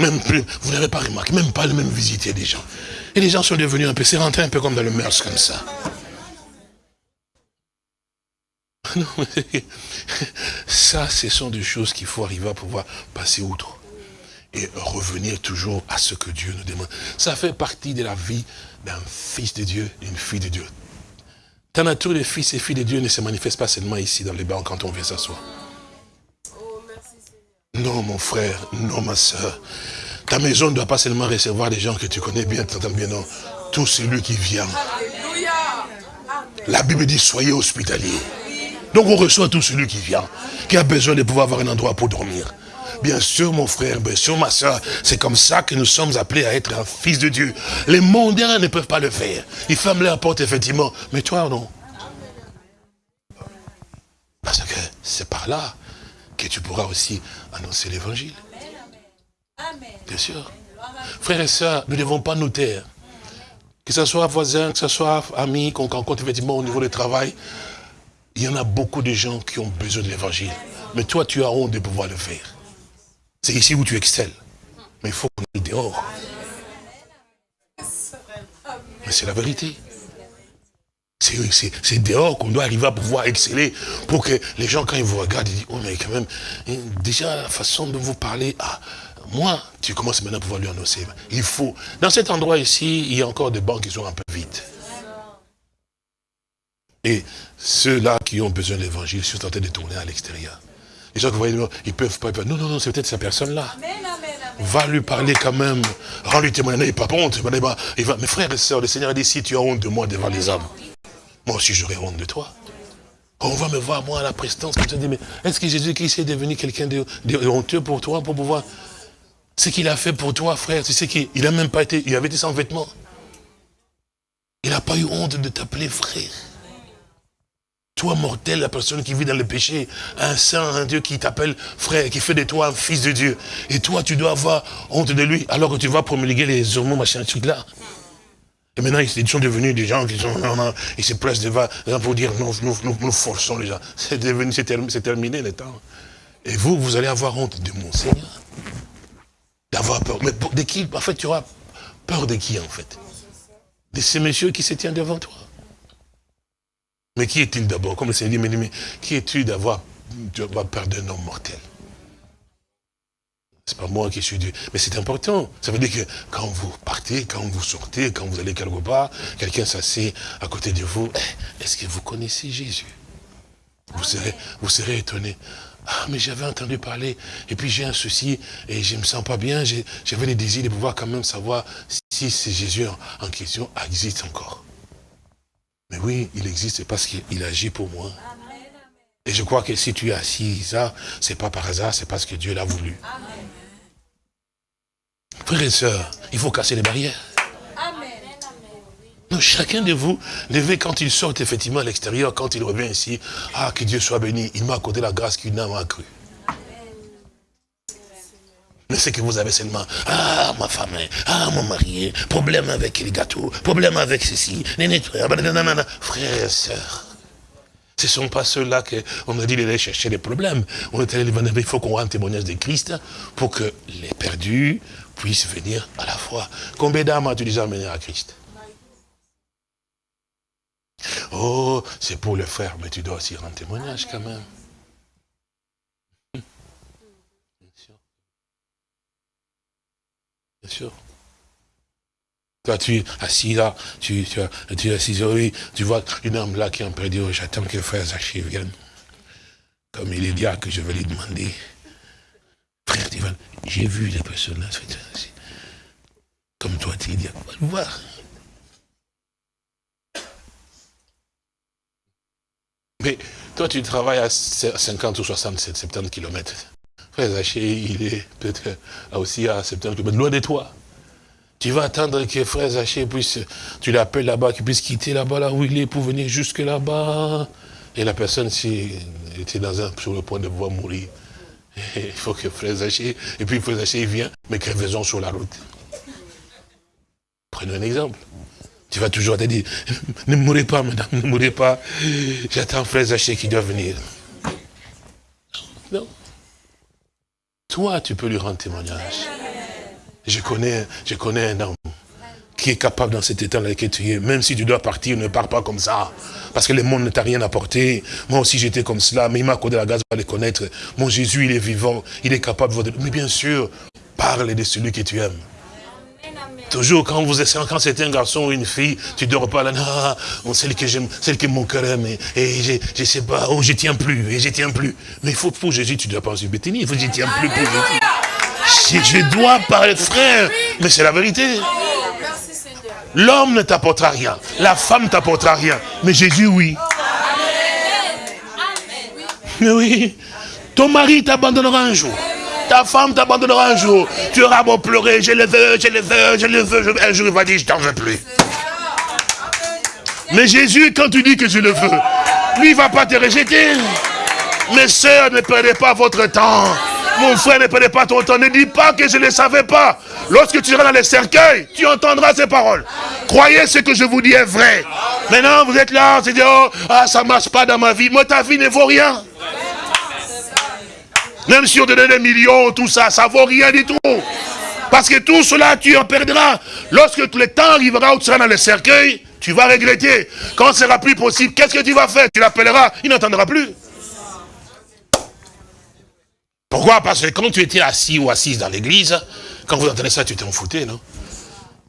Même plus, vous n'avez pas remarqué, même pas le même visiter des gens. Et les gens sont devenus un peu, c'est rentré un peu comme dans le mœurs comme ça. ça, ce sont des choses qu'il faut arriver à pouvoir passer outre. Et revenir toujours à ce que Dieu nous demande. Ça fait partie de la vie d'un fils de Dieu, d'une fille de Dieu. Ta nature de fils et filles de Dieu ne se manifeste pas seulement ici dans les bancs quand on vient s'asseoir. Non, mon frère, non, ma soeur. Ta maison ne doit pas seulement recevoir des gens que tu connais bien, t'entends bien, non? Tout celui qui vient. La Bible dit, soyez hospitaliers. Donc on reçoit tout celui qui vient, qui a besoin de pouvoir avoir un endroit pour dormir. Bien sûr, mon frère, bien sûr, ma soeur, c'est comme ça que nous sommes appelés à être un fils de Dieu. Les mondains ne peuvent pas le faire. Ils ferment la porte, effectivement. Mais toi, non? Parce que c'est par là que tu pourras aussi annoncer l'évangile. Bien sûr. Frères et sœurs, nous ne devons pas nous taire. Que ce soit voisins, que ce soit amis, qu'on rencontre effectivement au niveau du travail, il y en a beaucoup de gens qui ont besoin de l'évangile. Mais toi, tu as honte de pouvoir le faire. C'est ici où tu excelles. Mais il faut qu'on aille dehors. Mais c'est la vérité. C'est dehors qu'on doit arriver à pouvoir exceller pour que les gens, quand ils vous regardent, ils disent, oh mais quand même, hein, déjà la façon de vous parler, ah, moi, tu commences maintenant à pouvoir lui annoncer. Il faut, dans cet endroit ici, il y a encore des bancs qui sont un peu vides. Et ceux-là qui ont besoin de l'évangile sont en train de tourner à l'extérieur. Les gens que vous voyez, ils peuvent pas. Non, non, non, c'est peut-être cette personne-là. Va lui parler quand même. Rends-lui témoignage. Il pas honte. Il va, mes frères et sœurs, le Seigneur a dit si tu as honte de moi devant les hommes, moi aussi, j'aurais honte de toi. On va me voir, moi, à la prestance, comme ça, mais est-ce que Jésus-Christ est devenu quelqu'un de, honteux pour toi, pour pouvoir... Ce qu'il a fait pour toi, frère, tu sais qu'il n'a même pas été... Il avait été sans vêtements. Il n'a pas eu honte de t'appeler frère. Toi, mortel, la personne qui vit dans le péché, un saint, un Dieu qui t'appelle frère, qui fait de toi un fils de Dieu. Et toi, tu dois avoir honte de lui, alors que tu vas promulguer les hormones, machin, truc là. Et maintenant, ils sont devenus des gens qui sont, ils se pressent devant, pour dire, nous, nous, nous, forçons les gens. C'est devenu, c'est terminé le temps. Et vous, vous allez avoir honte de mon Seigneur. D'avoir peur. Mais de qui En fait, tu auras peur de qui, en fait? De ces messieurs qui se tiennent devant toi. Mais qui est-il d'abord? Comme le Seigneur dit, mais, mais qui es-tu d'avoir peur d'un homme mortel? C'est pas moi qui suis Dieu. Mais c'est important. Ça veut dire que quand vous partez, quand vous sortez, quand vous allez quelque part, quelqu'un s'assied à côté de vous, eh, est-ce que vous connaissez Jésus? Vous serez, vous serez étonné. Ah, mais j'avais entendu parler, et puis j'ai un souci, et je ne me sens pas bien, j'avais le désir de pouvoir quand même savoir si ce Jésus en, question existe encore. Mais oui, il existe parce qu'il agit pour moi. Et je crois que si tu es assis ça, c'est pas par hasard, c'est parce que Dieu l'a voulu. Frères et sœurs, il faut casser les barrières. Donc, chacun de vous, levez quand il sort effectivement à l'extérieur, quand il revient ici, ah, que Dieu soit béni, il m'a accordé la grâce qu'il n'a pas cru. Mais c'est que vous avez seulement, ah, ma femme, ah, mon mari, problème avec les gâteaux, problème avec ceci, frères et sœurs. Ce ne sont pas ceux-là qu'on a dit d'aller chercher les problèmes. On est allé, il faut qu'on rende témoignage de Christ pour que les perdus puissent venir à la foi. Combien d'âmes as-tu déjà amené à Christ? Oh, c'est pour le frère, mais tu dois aussi rendre témoignage quand même. Bien sûr. Bien sûr. Toi, tu es assis là, tu, tu, es assis, oui, tu vois une âme là qui est en train j'attends que frère Zaché vienne. Comme il est dit que je vais lui demander. Frère Divan, j'ai vu les personnes là, comme toi, tu dis, va le voir. Mais toi, tu travailles à 50 ou 60, 70 km. Frère Zaché, il est peut-être aussi à 70 km, loin de toi. Tu vas attendre que frère Zaché puisse, tu l'appelles là-bas, qu'il puisse quitter là-bas, là où il est, pour venir jusque là-bas. Et la personne, si était dans un, sur le point de pouvoir mourir, il faut que frère Zaché, et puis frère Zaché, il vient, mais crevaison sur la route. Prenons un exemple. Tu vas toujours te dire, ne mourrez pas, madame, ne mourrez pas. J'attends frère Zaché qui doit venir. Non. Toi, tu peux lui rendre témoignage. Je connais, je connais un homme qui est capable dans cet état dans lequel tu es, même si tu dois partir, ne pars pas comme ça. Parce que le monde ne t'a rien apporté. Moi aussi j'étais comme cela, mais il m'a accordé la grâce de les connaître. Mon Jésus, il est vivant, il est capable de... Mais bien sûr, parle de celui que tu aimes. Toujours quand vous êtes, quand c'est un garçon ou une fille, tu ne dors pas là, non, celle que j'aime, celle que mon cœur aime, et, je, ne sais pas, oh, je tiens plus, et je tiens plus. Mais il faut pour Jésus, tu ne dois pas en subir, il faut que je tiens plus pour Jésus. Je dois parler, frère. Mais c'est la vérité. L'homme ne t'apportera rien. La femme ne t'apportera rien. Mais Jésus, oui. Mais oui. Ton mari t'abandonnera un jour. Ta femme t'abandonnera un jour. Tu auras beau pleurer, je le veux, je le veux, je le veux. Un jour, il va dire, je t'en veux plus. Mais Jésus, quand tu dis que je le veux, lui, il ne va pas te rejeter. Mes soeurs, ne perdez pas votre temps. Mon frère, ne perdez pas ton temps. Ne dis pas que je ne savais pas. Lorsque tu seras dans les cercueils, tu entendras ces paroles. Croyez ce que je vous dis est vrai. Maintenant, vous êtes là, c'est dire, oh, ah, ça ne marche pas dans ma vie. Moi, ta vie ne vaut rien. Même si on te donne des millions, tout ça, ça ne vaut rien du tout. Parce que tout cela, tu en perdras. Lorsque le temps arrivera où tu seras dans les cercueils, tu vas regretter. Quand ce sera plus possible, qu'est-ce que tu vas faire? Tu l'appelleras, il n'entendra plus. Pourquoi? Parce que quand tu étais assis ou assise dans l'église, quand vous entendez ça, tu t'en foutais, non?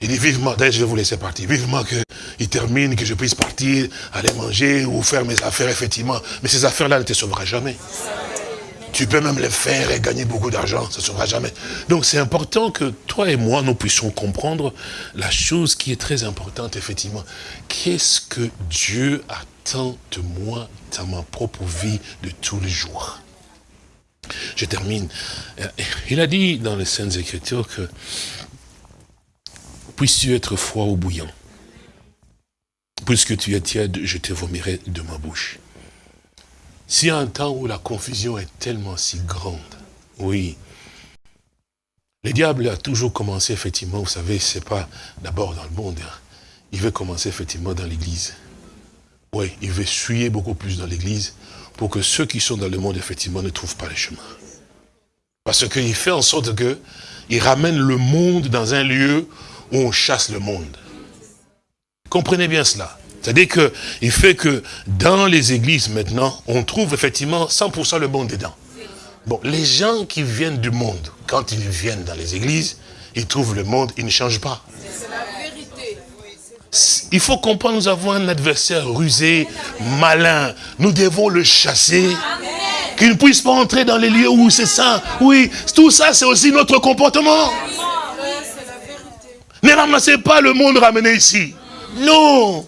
Il dit vivement, d'ailleurs je vais vous laisser partir, vivement qu'il termine, que je puisse partir, aller manger ou faire mes affaires, effectivement. Mais ces affaires-là ne te sauveront jamais. Tu peux même les faire et gagner beaucoup d'argent, ça ne sauvera jamais. Donc c'est important que toi et moi, nous puissions comprendre la chose qui est très importante, effectivement. Qu'est-ce que Dieu attend de moi dans ma propre vie de tous les jours? Je termine. Il a dit dans les Saintes Écritures que puisses-tu être froid ou bouillant. Puisque tu es tiède, je te vomirai de ma bouche. Si un temps où la confusion est tellement si grande, oui, le diable a toujours commencé, effectivement, vous savez, c'est pas d'abord dans le monde, hein. il veut commencer, effectivement, dans l'église. Oui, il veut suyer beaucoup plus dans l'église, pour que ceux qui sont dans le monde, effectivement, ne trouvent pas le chemin. Parce qu'il fait en sorte que il ramène le monde dans un lieu où on chasse le monde. Comprenez bien cela. C'est-à-dire qu'il fait que dans les églises maintenant, on trouve effectivement 100% le monde dedans. Bon, les gens qui viennent du monde, quand ils viennent dans les églises, ils trouvent le monde, ils ne changent pas. Il faut comprendre, nous avons un adversaire rusé, malin. Nous devons le chasser. Qu'il ne puisse pas entrer dans les lieux où c'est ça. Oui, tout ça, c'est aussi notre comportement. Ne ramassez pas le monde ramené ici. Non.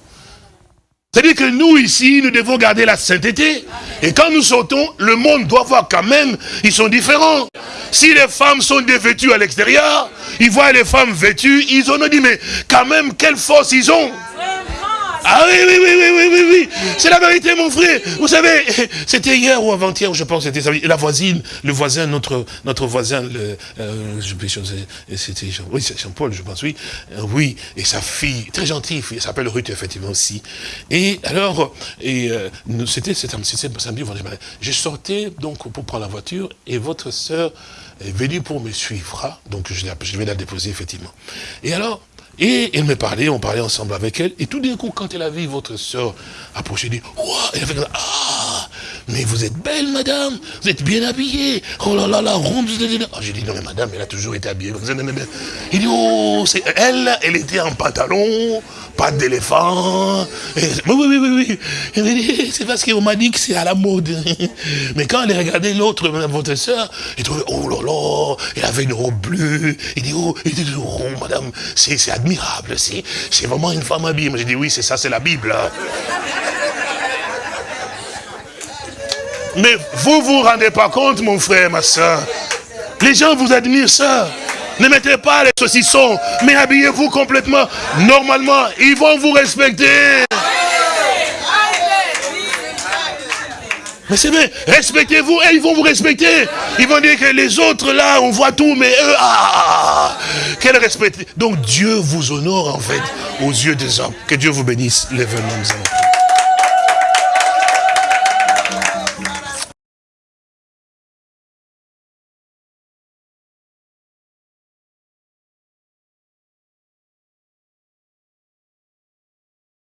C'est-à-dire que nous, ici, nous devons garder la sainteté. Et quand nous sortons, le monde doit voir quand même, ils sont différents. Si les femmes sont dévêtues à l'extérieur, ils voient les femmes vêtues, ils ont dit, mais quand même, quelle force ils ont ah oui, oui, oui, oui, oui, oui, oui. C'est la vérité, mon frère. Vous savez, c'était hier ou avant-hier, je pense, c'était la voisine, le voisin, notre, notre voisin, le, euh, c'était Jean, oui, Jean-Paul, je pense, oui. Euh, oui, et sa fille, très gentille, elle s'appelle Ruth, effectivement, aussi. Et alors, et euh, c'était samedi, je sortais donc pour prendre la voiture, et votre sœur est venue pour me suivre. Hein. Donc, je vais la déposer, effectivement. Et alors, Et elle me parlait, on parlait ensemble avec elle. Et tout d'un coup, quand elle a vu votre soeur approcher, elle dit, Ouah elle a fait comme ah, mais vous êtes belle, madame, vous êtes bien habillée. Oh là là là, ronde. Oh, J'ai dit, non mais madame, elle a toujours été habillée. Il dit, oh, c'est elle, elle était en pantalon, pas d'éléphant. Oui, oui, oui, oui. C'est parce qu'on m'a dit que c'est à la mode. Mais quand elle a regardé l'autre, votre soeur, il trouvait, oh là là, elle avait une robe bleue. Il dit, oh, elle était toujours rond, madame, c'est admirable, c'est vraiment une femme habillée. J'ai dit, oui, c'est ça, c'est la Bible. Mais vous vous rendez pas compte, mon frère, ma soeur. Les gens vous admirent ça. Ne mettez pas les saucissons, mais habillez-vous complètement. Normalement, ils vont vous respecter. Mais c'est bien, respectez-vous et ils vont vous respecter. Ils vont dire que les autres là, on voit tout, mais eux, ah, quel respect. Donc Dieu vous honore en fait aux yeux des hommes. Que Dieu vous bénisse. les nous